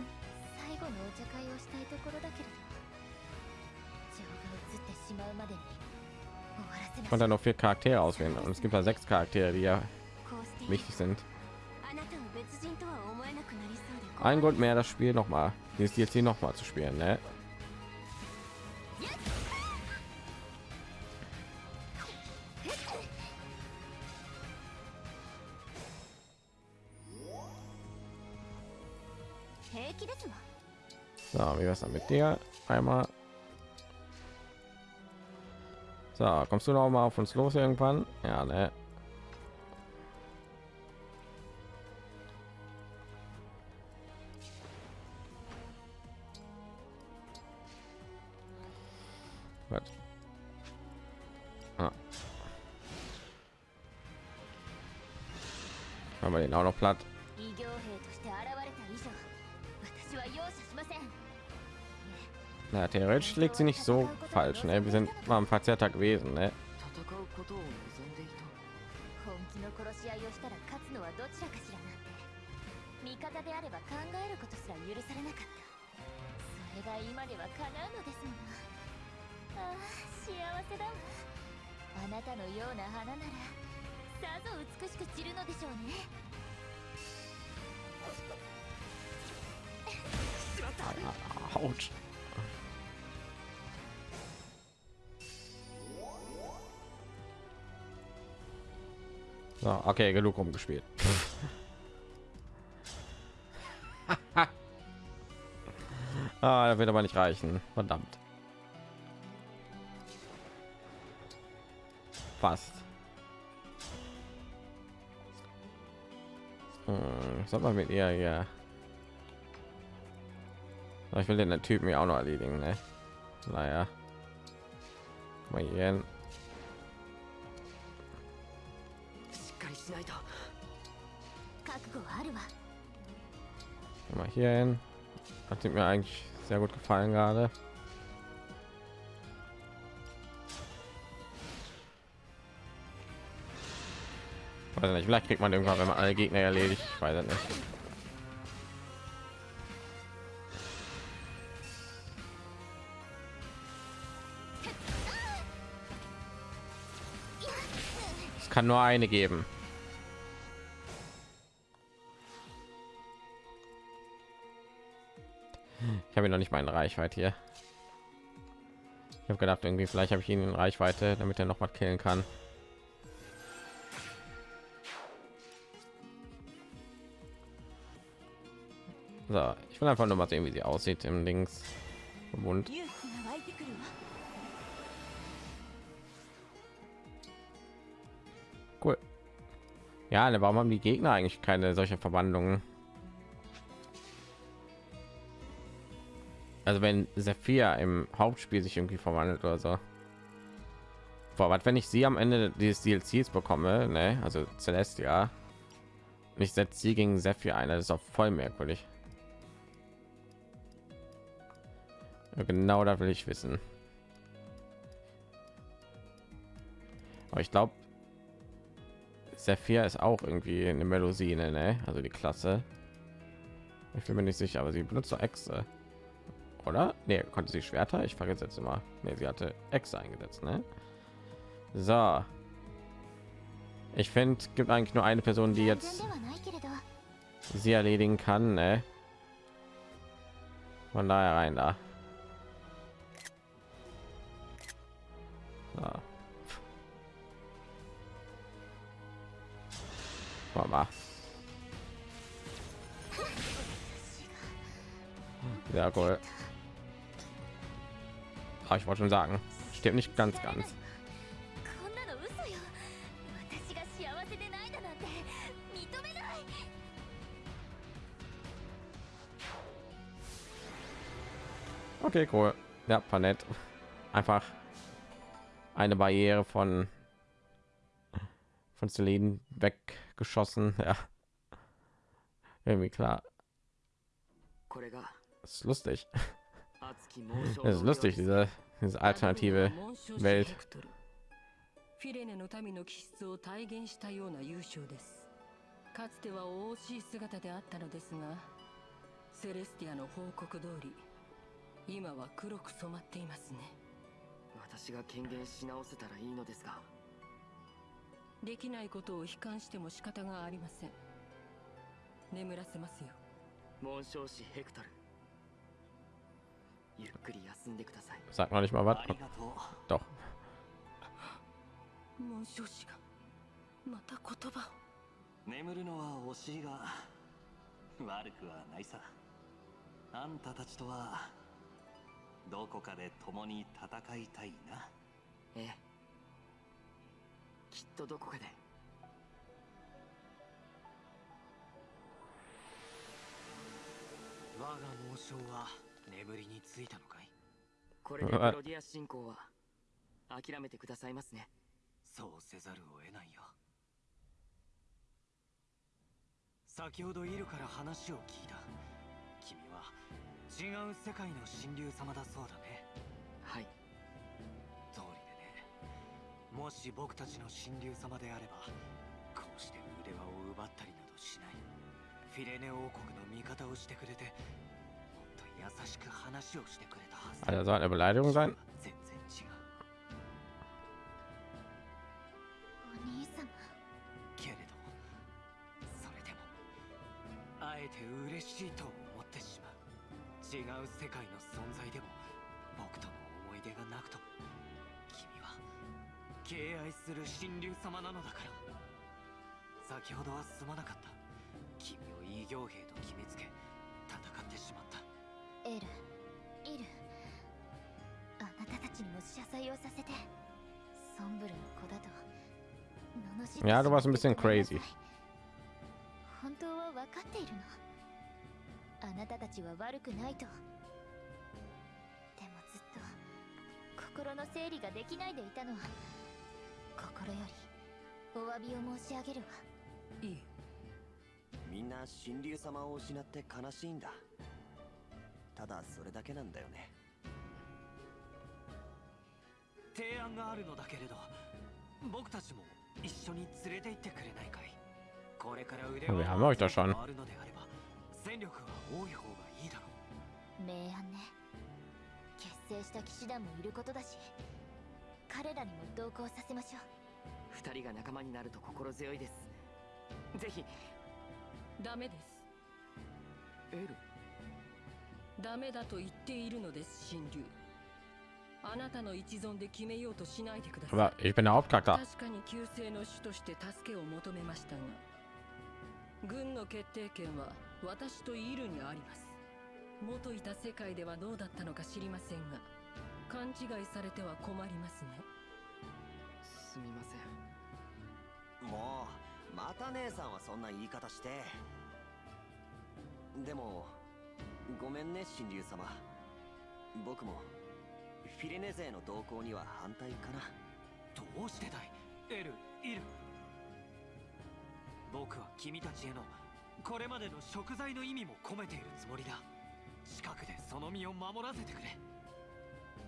Ich konnte noch vier Charaktere auswählen und es gibt ja sechs Charaktere, die ja wichtig sind. Ein Grund mehr, das Spiel noch mal, dieses DLC noch mal zu spielen. Ne? So, wie wär's dann mit dir? Einmal. So, kommst du noch mal auf uns los irgendwann? Ja, ne? Ah. Haben wir den auch noch platt? Na, theoretisch liegt sie nicht so falsch. Ne? Wir sind mal am Verzerrter gewesen. Ne? 戦 So, okay, genug rumgespielt. *laughs* ah, das wird aber nicht reichen. Verdammt. Fast. Hm, soll man mit ihr ja. Ich will den Typen ja auch noch erledigen, ne? Naja. Mal hier hin. Hier hin. Hat mir eigentlich sehr gut gefallen gerade. Weiß nicht, vielleicht kriegt man irgendwann, wenn man alle Gegner erledigt. Ich weiß nicht. Es kann nur eine geben. habe ihn noch nicht mal in Reichweite hier. Ich habe gedacht, irgendwie vielleicht habe ich ihn in Reichweite, damit er noch mal killen kann. So, ich will einfach nur mal sehen, wie sie aussieht im Links Mund. Cool. Ja, warum haben die Gegner eigentlich keine solche Verwandlungen? Also wenn Sephir im Hauptspiel sich irgendwie verwandelt oder so. Boah, was wenn ich sie am Ende dieses DLCs bekomme, ne? Also Celestia. Und ich setze sie gegen Sephir ein, das ist auch voll merkwürdig. Genau da will ich wissen. Aber ich glaube, Sephir ist auch irgendwie eine Melosine, ne? Also die Klasse. Ich bin mir nicht sicher, aber sie benutzt doch Echse oder? Ne, konnte sie Schwerter? Ich vergesse jetzt immer. Ne, sie hatte Exe eingesetzt, ne? So. Ich finde, gibt eigentlich nur eine Person, die jetzt sie erledigen kann, ne? Von daher rein da. So. Ja, cool ah, ich wollte schon sagen stimmt nicht ganz ganz. Okay cool. Ja war nett einfach eine barriere von von Celine weggeschossen. Ja. Irgendwie klar. Das ist lustig. Das *laughs* ist lustig diese diese alternative Welt. フィレネの民の気質を体現したような優勝です。かつては惜しい姿であったのですがセレスティアの報告通り今は黒く染まっていますね。私が権限し直せたらいいのですが。できないことを悲観しても仕方がありません。眠らせますよ。紋章師ヘクトル Sagt noch nicht mal was. ありがとう。Doch. また言葉を。眠るのは惜しいが悪くはないさ。あんたたちとはどこかで共に戦いたいな。ええ。きっとどこかで。我が紋章は眠りについたのかい？これでプロディア進行は諦めてくださいますね。そうせざるを得ないよ。先ほどイルから話を聞いた。君は違う世界の神竜様だそうだね。はい。通りでね。もし僕たちの神竜様であればこうして腕輪を奪ったりなどしない。フィレネ王国の味方をしてくれて Alter, soll eine Beleidigung sein? 先ほどはすまなかった君を異形兵と決めつけエルイル。あなたたちにも謝罪をさせて。ソンブルの子だと罵ってなさい crazy. 本当は分かっているの。あなたたちは悪くないと。でもずっと心の整理ができないでいたの。は心よりお詫びを申し上げるわ。いい。みんな神竜様を失って悲しいんだただそれだけなんだよね。提案があるのだけれど僕たちも一緒に連れて行ってくれないかい。これから腕 schon. あるのであれば戦力は多い方がいいだろう。明暗ね。結成した騎士団もいることだし彼らにも同行させましょう。二人が仲間になると心強いです。ぜひ。ダメです。エルダメだと言っているのです神竜。あなたの一存で決めようとしないでください。Aber ich bin der Hauptcharakter. 確かに旧姓の主として助けを求めましたが。軍の決定権は私とイルにあります。元いた世界ではどうだったのか知りませんが勘違いされては困りますね。すみません。もうまた姉さんはそんな言い方して。でもごめんね神竜様。僕もフィレネ勢の動向には反対かな。どうしてだい？エルイル。僕は君たちへのこれまでの食材の意味も込めているつもりだ。近くでその身を守らせてくれ。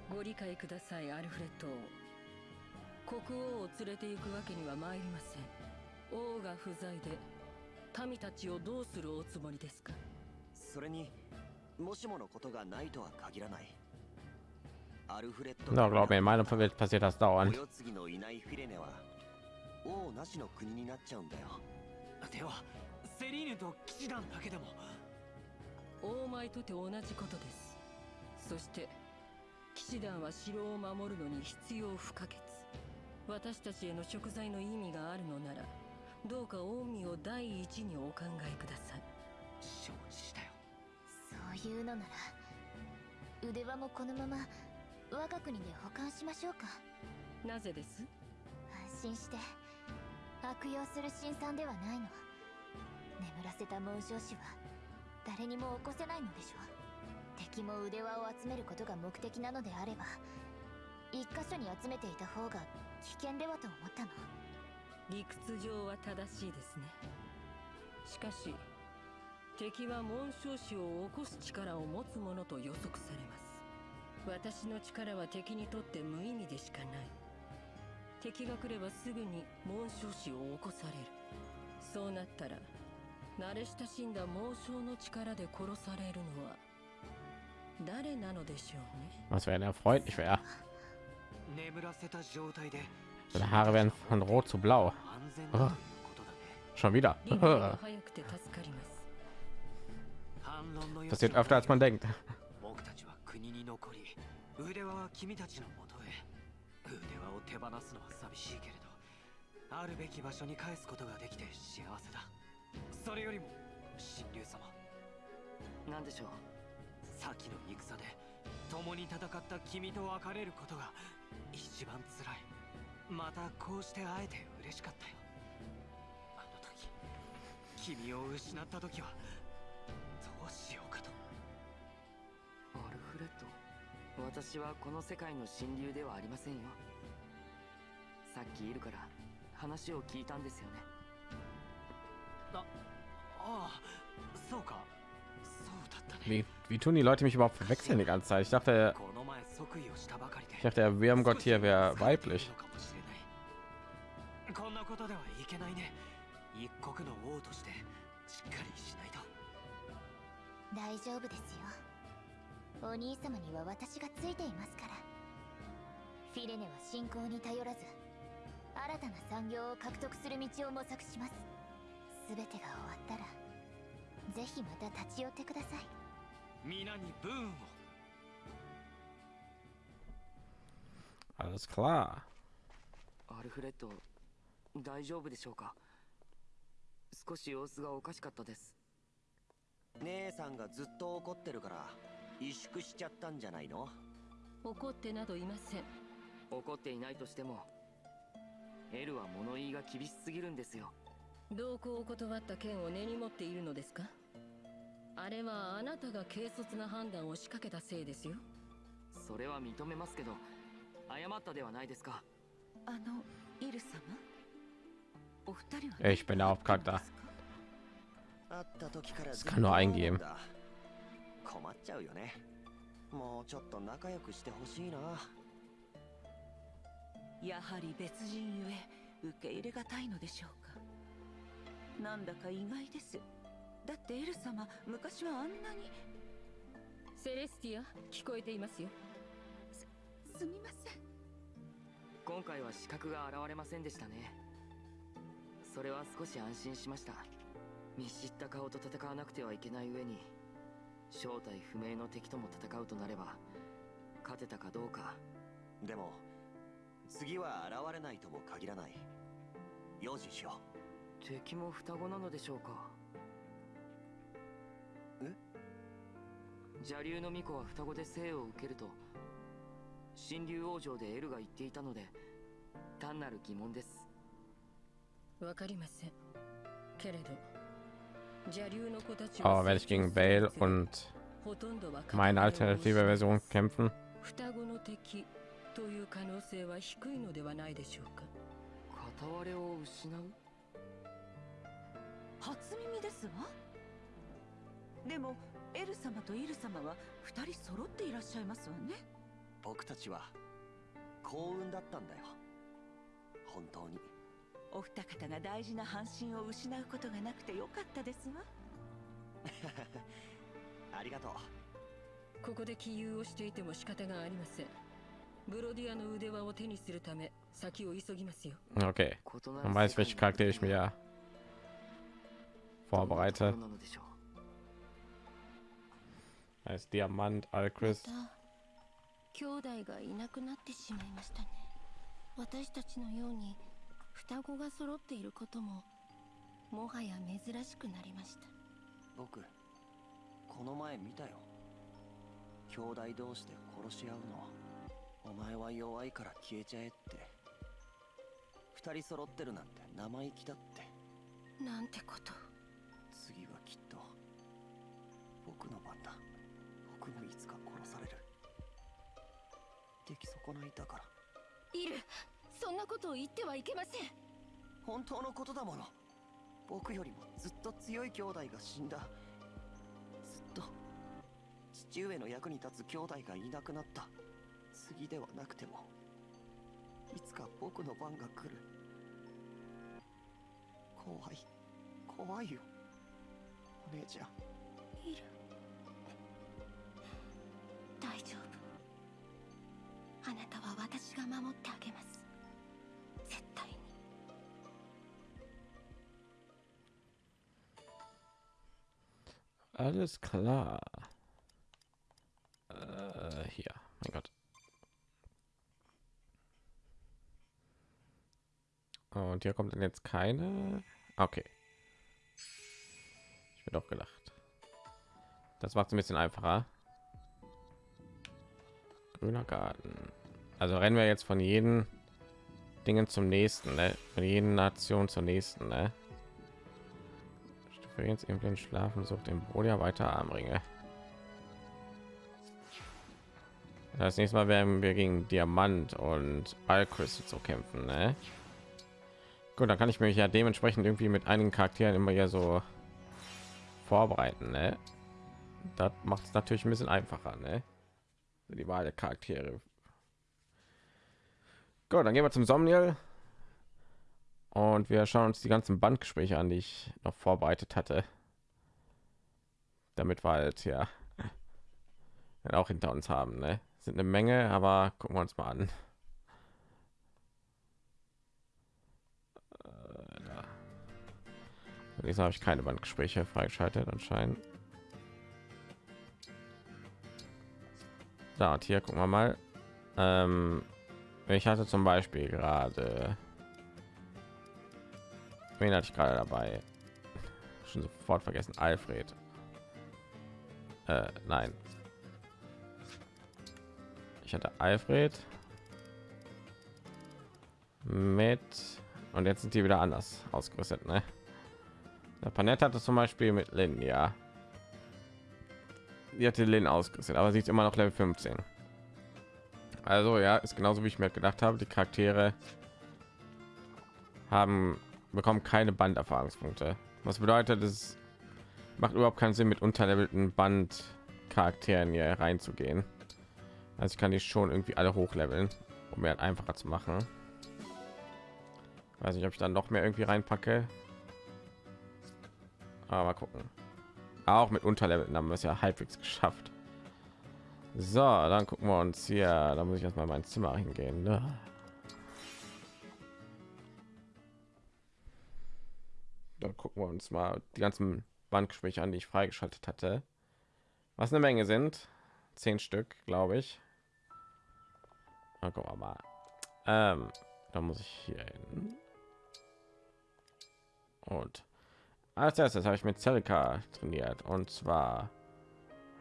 ご理解くださいアルフレッド王。国王を連れて行くわけには参りません。王が不在で民たちをどうするおつもりですか？それにもしものことがないとは限らない。アルフレッド Na, glaub mir, in meiner Welt passiert das お dauernd. 世継ぎのいないフィレネは王なしの国になっちゃうんだよ。ではセリーヌと騎士団だけでも。王米とて同じことです。そして騎士団は城を守るのに必要不可欠。私たちへの食材の意味があるのならどうか近江を第一にお考えください。承知いうのなら腕輪もこのまま我が国で保管しましょうか。なぜです？安心して。悪用する辛酸ではないの。眠らせた紋章師は誰にも起こせないのでしょう。敵も腕輪を集めることが目的なのであれば一箇所に集めていた方が危険ではと思ったの。理屈上は正しいですね。しかし敵は紋章師を起こす力を持つものと予測されます私の力は敵にとって無意味でしかない敵が来ればすぐに紋章師を起こされるそうなったら慣れ親しんだ紋章の力で殺されるのは誰なのでしょうね？Was wäre der freundlich wäre. 眠らせた状態で Seine Haare werden von rot zu blau. 安全だということだね Schon wieder. Passiert öfter als man denkt. 腕輪は君たちのもとへ。腕輪を手放すのは寂しいけれどあるべき場所に返すことができて幸せだ。それよりも神竜様。なんでしょう？先の戦で共に戦った君と別れることが一番辛い。またこうして会えて嬉しかったよ。あの時君を失った時はどうしようかとアルフレッド私はこの世界の神竜ではありませんよさっきいるから話を聞いたんですよねああそうかそうだったね Wie, wie tun die Leute mich überhaupt verwechseln die ganze Zeit? Ich dachte, この前即位をしたばかりで ich dachte, der Wurmgott hier wäre weiblich. こんなことではいけないね一国の王としてしっかりし大丈夫ですよ。お兄様には私がついていますから。フィレネは信仰に頼らず新たな産業を獲得する道を模索します。全てが終わったらぜひまた立ち寄ってください。皆にブーンを。Alles klar. アルフレッド大丈夫でしょうか？少し様子がおかしかったです姉さんがずっと怒ってるから萎縮しちゃったんじゃないの？怒ってなどいません。怒っていないとしてもエルは物言いが厳しすぎるんですよ。同行を断った件を根に持っているのですか？あれはあなたが軽率な判断を仕掛けたせいですよ。それは認めますけど謝ったではないですか。あのイル様？お二人は Ich bin der Das kann nur eingeben. 困っちゃうよね。もうちょっと仲良くしてほしいな。やはり別人ゆえ受け入れがたいのでしょうか。なんだか意外です。だってエル様昔はあんなに。セレスティア聞こえていますよ。すみません。今回は資格が現れませんでしたね。それは少し安心しました見知った顔と戦わなくてはいけない上に正体不明の敵とも戦うとなれば勝てたかどうか。でも次は現れないとも限らない。用心しよ敵も双子なのでしょうか。え？邪竜の巫女は双子で生を受けると神竜王城でエルが言っていたので単なる疑問です。わかりません。けれど Aber werde ich gegen Bale und meine alternative Version kämpfen? 双子の敵という可能性は低いのではないでしょうか片割れを失う初耳ですわでもエル様とイル様は二人揃っていらっしゃいますわね。う僕たちは幸運だったんだよ。本当にお二方が大事な半身を失うことがなくてよかったですわ。*laughs* ありがとう。ここで起遊をしていても仕方がありません。ブロディアの腕輪を手にするため先を急ぎますよ。る Dann weiß welche Charaktere ich mir どんなとこ vorbereite. ろなのでしょう。Heißt Diamant, Alchris. 兄弟がいなくなってしまいましたね。私たちのように双子が揃っていることももはや珍しくなりました。僕この前見たよ。兄弟同士で殺し合うのお前は弱いから消えちゃえって。二人揃ってるなんて生意気だって。なんてこと。次はきっと僕の番だ。僕もいつか殺される。出来損ないだから。イルそんなことを言ってはいけません。本当のことだもの。僕よりもずっと強い兄弟が死んだ。ずっと父上の役に立つ兄弟がいなくなった。次ではなくてもいつか僕の番が来る。怖い怖いよ。お姉ちゃん。イル大丈夫。あなたは私が守ってあげます 絶対に Alles klar. Äh, hier, mein Gott. Und hier kommt dann jetzt keine. Okay. Ich bin doch gedacht. Das macht es ein bisschen einfacher. Grüner Garten. Also rennen wir jetzt von jedem Dingen zum nächsten, ne? Von jeden Nation zur nächsten, ne? Jetzt irgendwie schlafen, sucht den Bruder weiter Armringe. Das nächste Mal werden wir gegen Diamant und Alcrystal zu kämpfen, ne? Gut, dann kann ich mich ja dementsprechend irgendwie mit einigen Charakteren immer ja so vorbereiten, ne? Das macht es natürlich ein bisschen einfacher, ne? Die Wahl der Charaktere. Gut, dann gehen wir zum Somniel und wir schauen uns die ganzen Bandgespräche an, die ich noch vorbereitet hatte, damit wir halt ja *laughs* auch hinter uns haben, ne? Sind eine Menge, aber gucken wir uns mal an. Diesmal habe ich keine Bandgespräche freigeschaltet anscheinend. Da und hier gucken wir mal. Ähm, ich hatte zum Beispiel gerade, wen hatte ich gerade dabei? Schon sofort vergessen. Alfred. Äh, nein. Ich hatte Alfred mit und jetzt sind die wieder anders ausgerüstet, ne? Der Panett hatte zum Beispiel mit Lin, ja. Die hatte Lin ausgerüstet, aber sie ist immer noch Level 15. Also ja, ist genauso wie ich mir gedacht habe. Die Charaktere haben bekommen keine Banderfahrungspunkte. Was bedeutet, es macht überhaupt keinen Sinn, mit unterlevelten Bandcharakteren hier reinzugehen. Also ich kann die schon irgendwie alle hochleveln, um mir halt einfacher zu machen. Weiß nicht, ob ich dann noch mehr irgendwie reinpacke. Aber mal gucken. Auch mit Unterleveln haben wir es ja halbwegs geschafft. So, dann gucken wir uns hier. Da muss ich erstmal mein Zimmer hingehen. Ne? Dann gucken wir uns mal die ganzen Bandgespräche an, die ich freigeschaltet hatte. Was eine Menge sind. Zehn Stück, glaube ich. Dann gucken wir mal. Ähm, da muss ich hier hin. Und als erstes habe ich mit Celica trainiert und zwar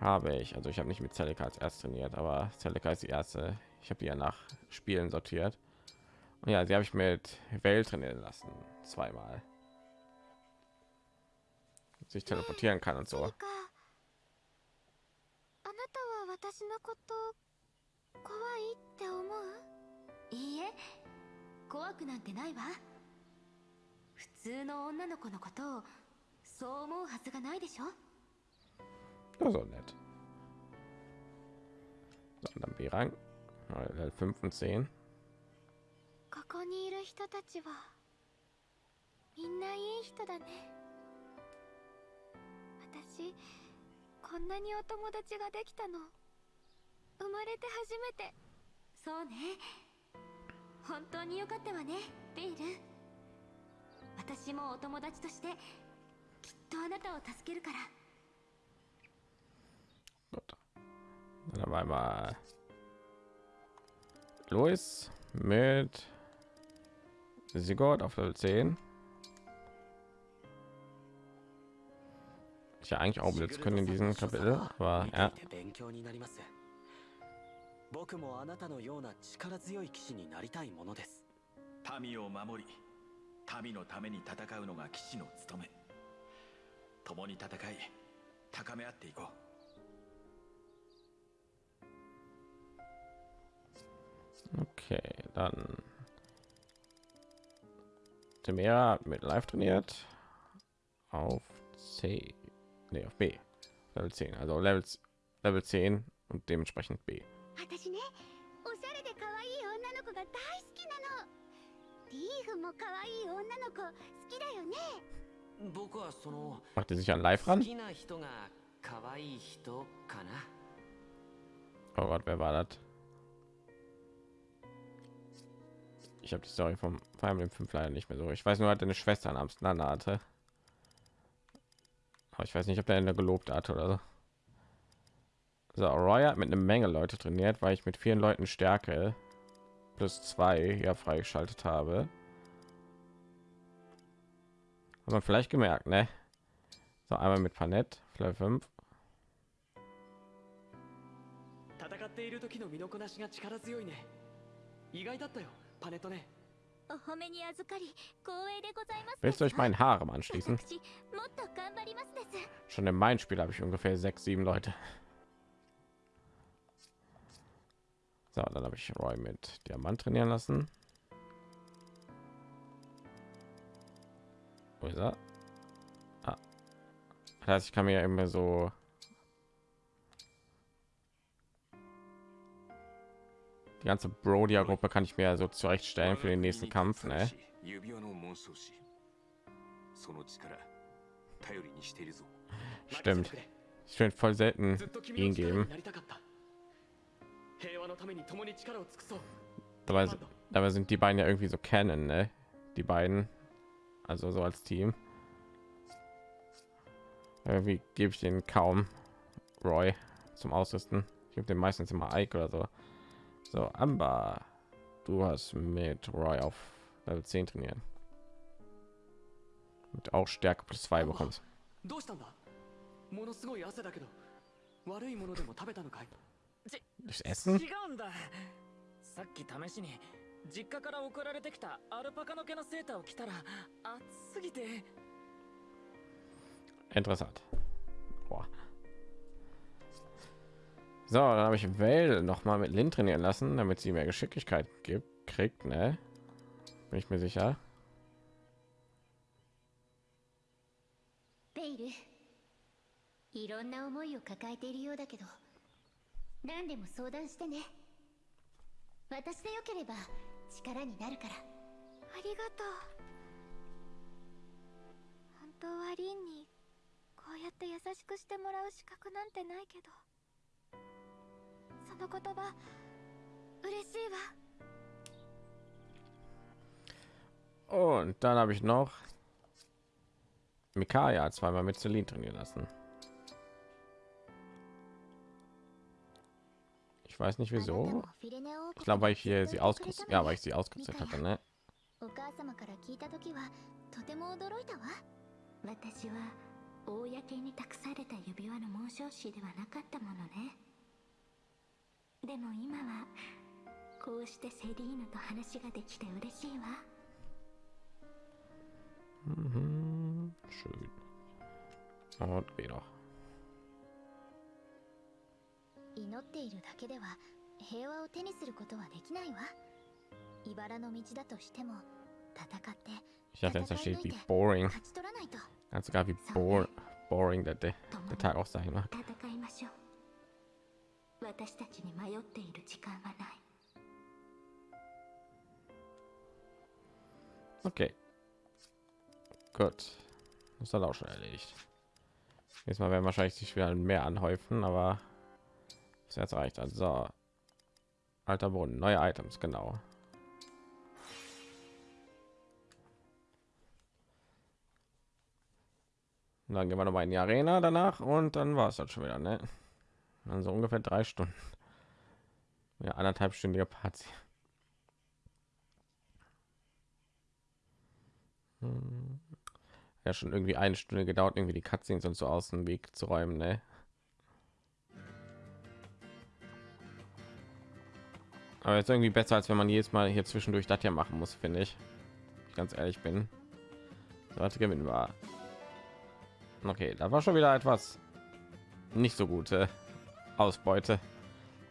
habe ich also ich habe nicht mit Celica als erst trainiert aber Celica ist die erste ich habe die ja nach spielen sortiert und ja sie habe ich mit Welt trainieren lassen zweimal sich teleportieren kann und so あなたは私のこと怖いって思ういいえ怖くなんてないわ普通の女の子のことをそう思うはずがないでしょ so nett. So, dann B-Rang Level 5 und 10ここにいる人たちはみんないい人だね。私こんなにお友達ができたの生まれて初めて。そうね。本当によかったわねベイル。私もお友達としてきっとあなたを助けるから Gut. Dann haben wir einmal Louis mit Sigurd auf Level 10. Ich ja eigentlich auch jetzt können in diesem Kapitel, aber ja. 勉強になります僕もあなたのような力強い騎士になりたいものです民を守り民のために戦うのが騎士の務め共に戦い高め合っていこう Okay, dann Temera hat mit live trainiert auf C, nee, auf B, Level 10, also Level, Level 10 und dementsprechend B. 私ねおしゃれで可愛い女の子が大好きなのリーフも可愛い女の子好きだよね僕はその Macht ihr sich an live 好 ran? きな人が可愛い人かな Oh Gott, wer war das? Ich habe die Story vom Fire Emblem 5 leider nicht mehr so. Ich weiß nur, hatte eine Schwester namens Nana hatte. Aber ich weiß nicht, ob der eine gelobt hat oder so. So, Roy hat mit einer Menge Leute trainiert, weil ich mit vielen Leuten Stärke plus zwei ja freigeschaltet habe. Hat man vielleicht gemerkt, ne? So, einmal mit Panett, vielleicht 5. Willst du euch meinen Haaren anschließen? Schon in meinem Spiel habe ich ungefähr sechs, sieben Leute. So, dann habe ich Roy mit Diamant trainieren lassen. Wo ist er? Ah. Das heißt, ich kann mir immer so Die ganze Brodia-Gruppe kann ich mir so zurechtstellen für den nächsten Kampf. Ne? Stimmt. Ich finde voll selten ihn geben. Dabei, dabei sind die beiden ja irgendwie so kennen, ne? Die beiden. Also so als Team. Irgendwie gebe ich den kaum Roy zum Ausrüsten. Ich habe den meistens immer Ike oder so. So, Amber, du hast mit Roy auf Level 10 trainieren. Und auch Stärke plus 2 bekommst. どうしたんだものすごい汗だけど悪いものでも食べたのかい Durchs Essen? 違うんださっき試しに実家から送られてきたアルパカの毛のセーターを着たら暑すぎて Interessant. Boah. So, dann habe ich Well noch mal mit Lin trainieren lassen, damit sie mehr Geschicklichkeit gibt, kriegt, ne? Bin ich mir sicher. ベの言葉嬉しいわ Und dann habe ich noch Mikaya zweimal mit Celine trainieren lassen. Ich weiß nicht あなた wieso. もフィレネオ王 Ich 国 glaube, weil で ich hier sie ずっといてくれ ausgerüstet, た ja, の weil ね ich sie ausgerüstet hatte, ne? お母様から聞いた時はとても驚いたわ私は公に託された指輪の紋章師ではなかったものね でも今はこうしてセリーヌと話ができて嬉しいわ。うんふん。あっいいな。祈っているだけでは平和を手にすることはできないわ。茨の道だとしても戦って戦い抜いて勝ち取らないと。That's gotta be boring, boring that they, the title sign. 私たちに迷っている時間はない Okay. Gut. Das hat auch schon erledigt. Jetzt mal werden wahrscheinlich sich wieder mehr anhäufen, aber das jetzt reicht. Also alter Boden, neue Items, genau. Und dann gehen wir noch mal in die Arena danach und dann war es dann schon wieder, ne? Also ungefähr drei Stunden. Ja, anderthalbstündige Party. Hm. Ja, schon irgendwie eine Stunde gedauert, irgendwie die Cutscenes und so aus dem Weg zu räumen, ne? Aber jetzt irgendwie besser, als wenn man jedes Mal hier zwischendurch das ja machen muss, finde ich. Ich ganz ehrlich bin. So, hatte gewinnen war. Okay, da war schon wieder etwas nicht so gute Ausbeute.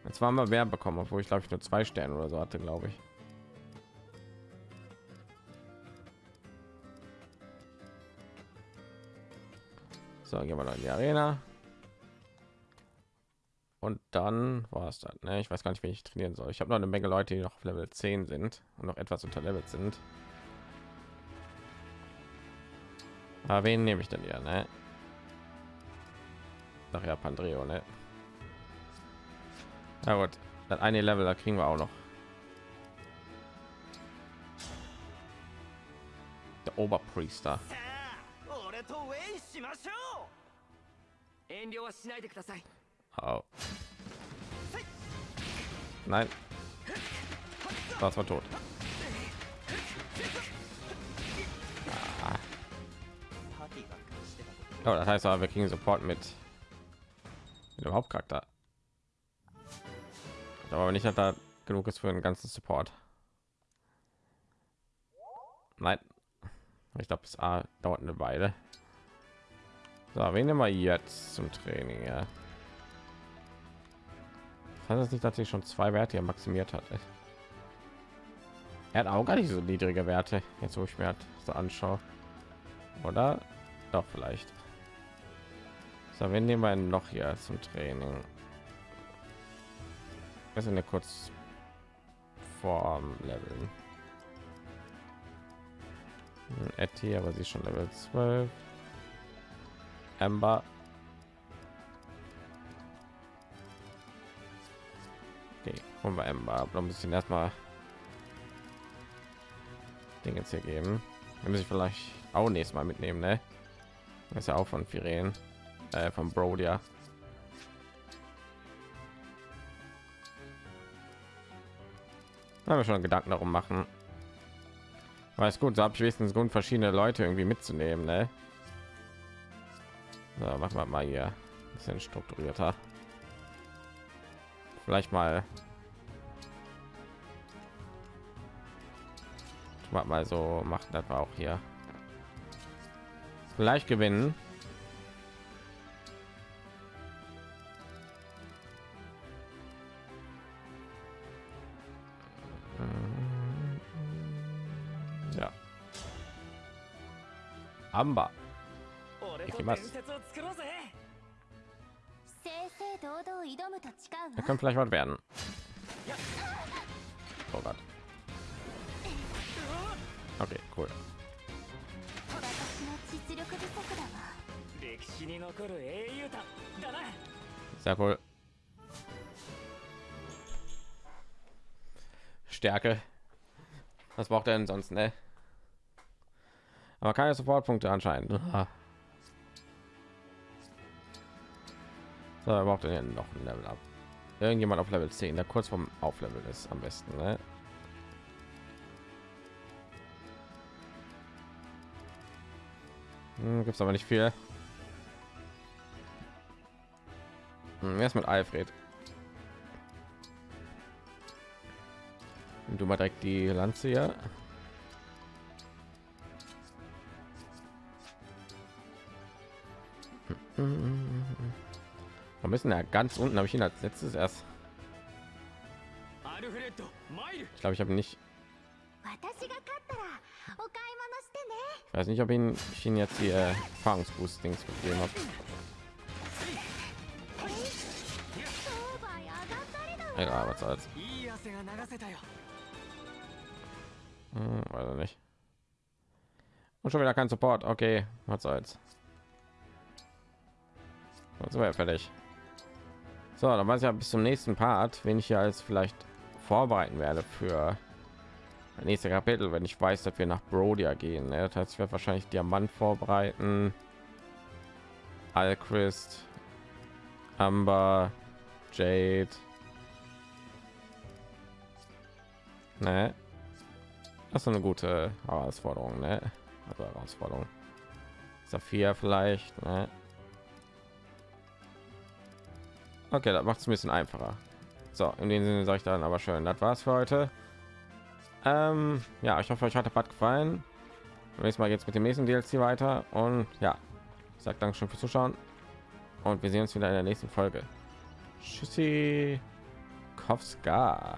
Jetzt waren wir mehr bekommen, obwohl ich glaube ich nur zwei Sterne oder so hatte, glaube ich. So, gehen wir noch in die Arena. Und dann war es dann. Ne? Ich weiß gar nicht, wie ich trainieren soll. Ich habe noch eine Menge Leute, die noch auf Level 10 sind und noch etwas unter Level sind. Aber wen nehme ich denn hier? Ne? Ach ja, Pandreo, ne? Na gut, das eine Level, da kriegen wir auch noch. Oberpriester. さあ俺とウェイしましょ遠慮はしないでください Oh. Nein. Das war tot. Ah. パティが感じてたこと Oh, das heißt aber, wir kriegen Support mit, mit dem Hauptcharakter. Aber nicht, dass da genug ist für einen ganzen Support. Nein. Ich glaube, es dauert eine Weile. So, wen wir jetzt zum Training? Ja. Das nicht, dass sie schon zwei Werte maximiert hat? Er hat auch gar nicht so niedrige Werte, jetzt wo ich mir halt so anschaue. Oder? Doch, vielleicht. So, wen nehmen wir noch hier zum Training? Wir sind ja kurz vor Leveln. Hm, Etty, aber sie ist schon Level 12. Amber. Okay, holen wir Amber. Aber ein bisschen erstmal Dinge hier geben. Wir müssen vielleicht auch nächstes Mal mitnehmen, ne? Das ist ja auch von Firen, äh, von Brodia. Haben wir schon Gedanken darum machen. Ist gut, so habe ich wenigstens Grund, verschiedene Leute irgendwie mitzunehmen, ne? So, machen wir mal hier ein bisschen strukturierter. Vielleicht mal mal so machen das auch hier vielleicht gewinnen Amber う俺と行きます伝説を作ろうぜ正々堂々挑むと誓う Er わ könnte vielleicht was werden. Oh Gott. Okay, cool. 私の実力不足だわ歴史に残る英雄だだな Sehr cool. Stärke. Was braucht er denn sonst, ne? Aber keine Supportpunkte anscheinend. Ah. So, er braucht er noch ein Level ab. Irgendjemand auf Level 10, der kurz vom Auflevel ist am besten, ne? Hm, gibt's aber nicht viel. Hm, wer ist mit Alfred? Nimm Du mal direkt die Lanze hier. müssen ja ganz unten habe ich ihn als letztes erst ich glaube ich habe nicht ich weiß nicht ob ihn, ich ihn jetzt die äh, erfahrungsboost dings gegeben habe Egal, was soll's. Hm, weiß nicht. Und schon wieder kein Support. Okay, was soll's. Dann sind wir ja fertig. So, dann weiß ich ja bis zum nächsten Part, wenn ich hier als vielleicht vorbereiten werde für das nächste Kapitel, wenn ich weiß, dass wir nach Brodia gehen. Ne? Das heißt, ich werde wahrscheinlich Diamant vorbereiten, Alchrist, Amber, Jade. Ne? Das ist eine gute Herausforderung, ne? Also Herausforderung. Saphir vielleicht, ne? Okay, das macht es ein bisschen einfacher. So, in dem Sinne sage ich dann aber schön, das war's für heute. Ähm, ja, ich hoffe, euch hat der Part gefallen. Nächstes Mal geht's mit dem nächsten DLC weiter und ja, ich sage Dankeschön fürs Zuschauen und wir sehen uns wieder in der nächsten Folge. Tschüssi, Kowska.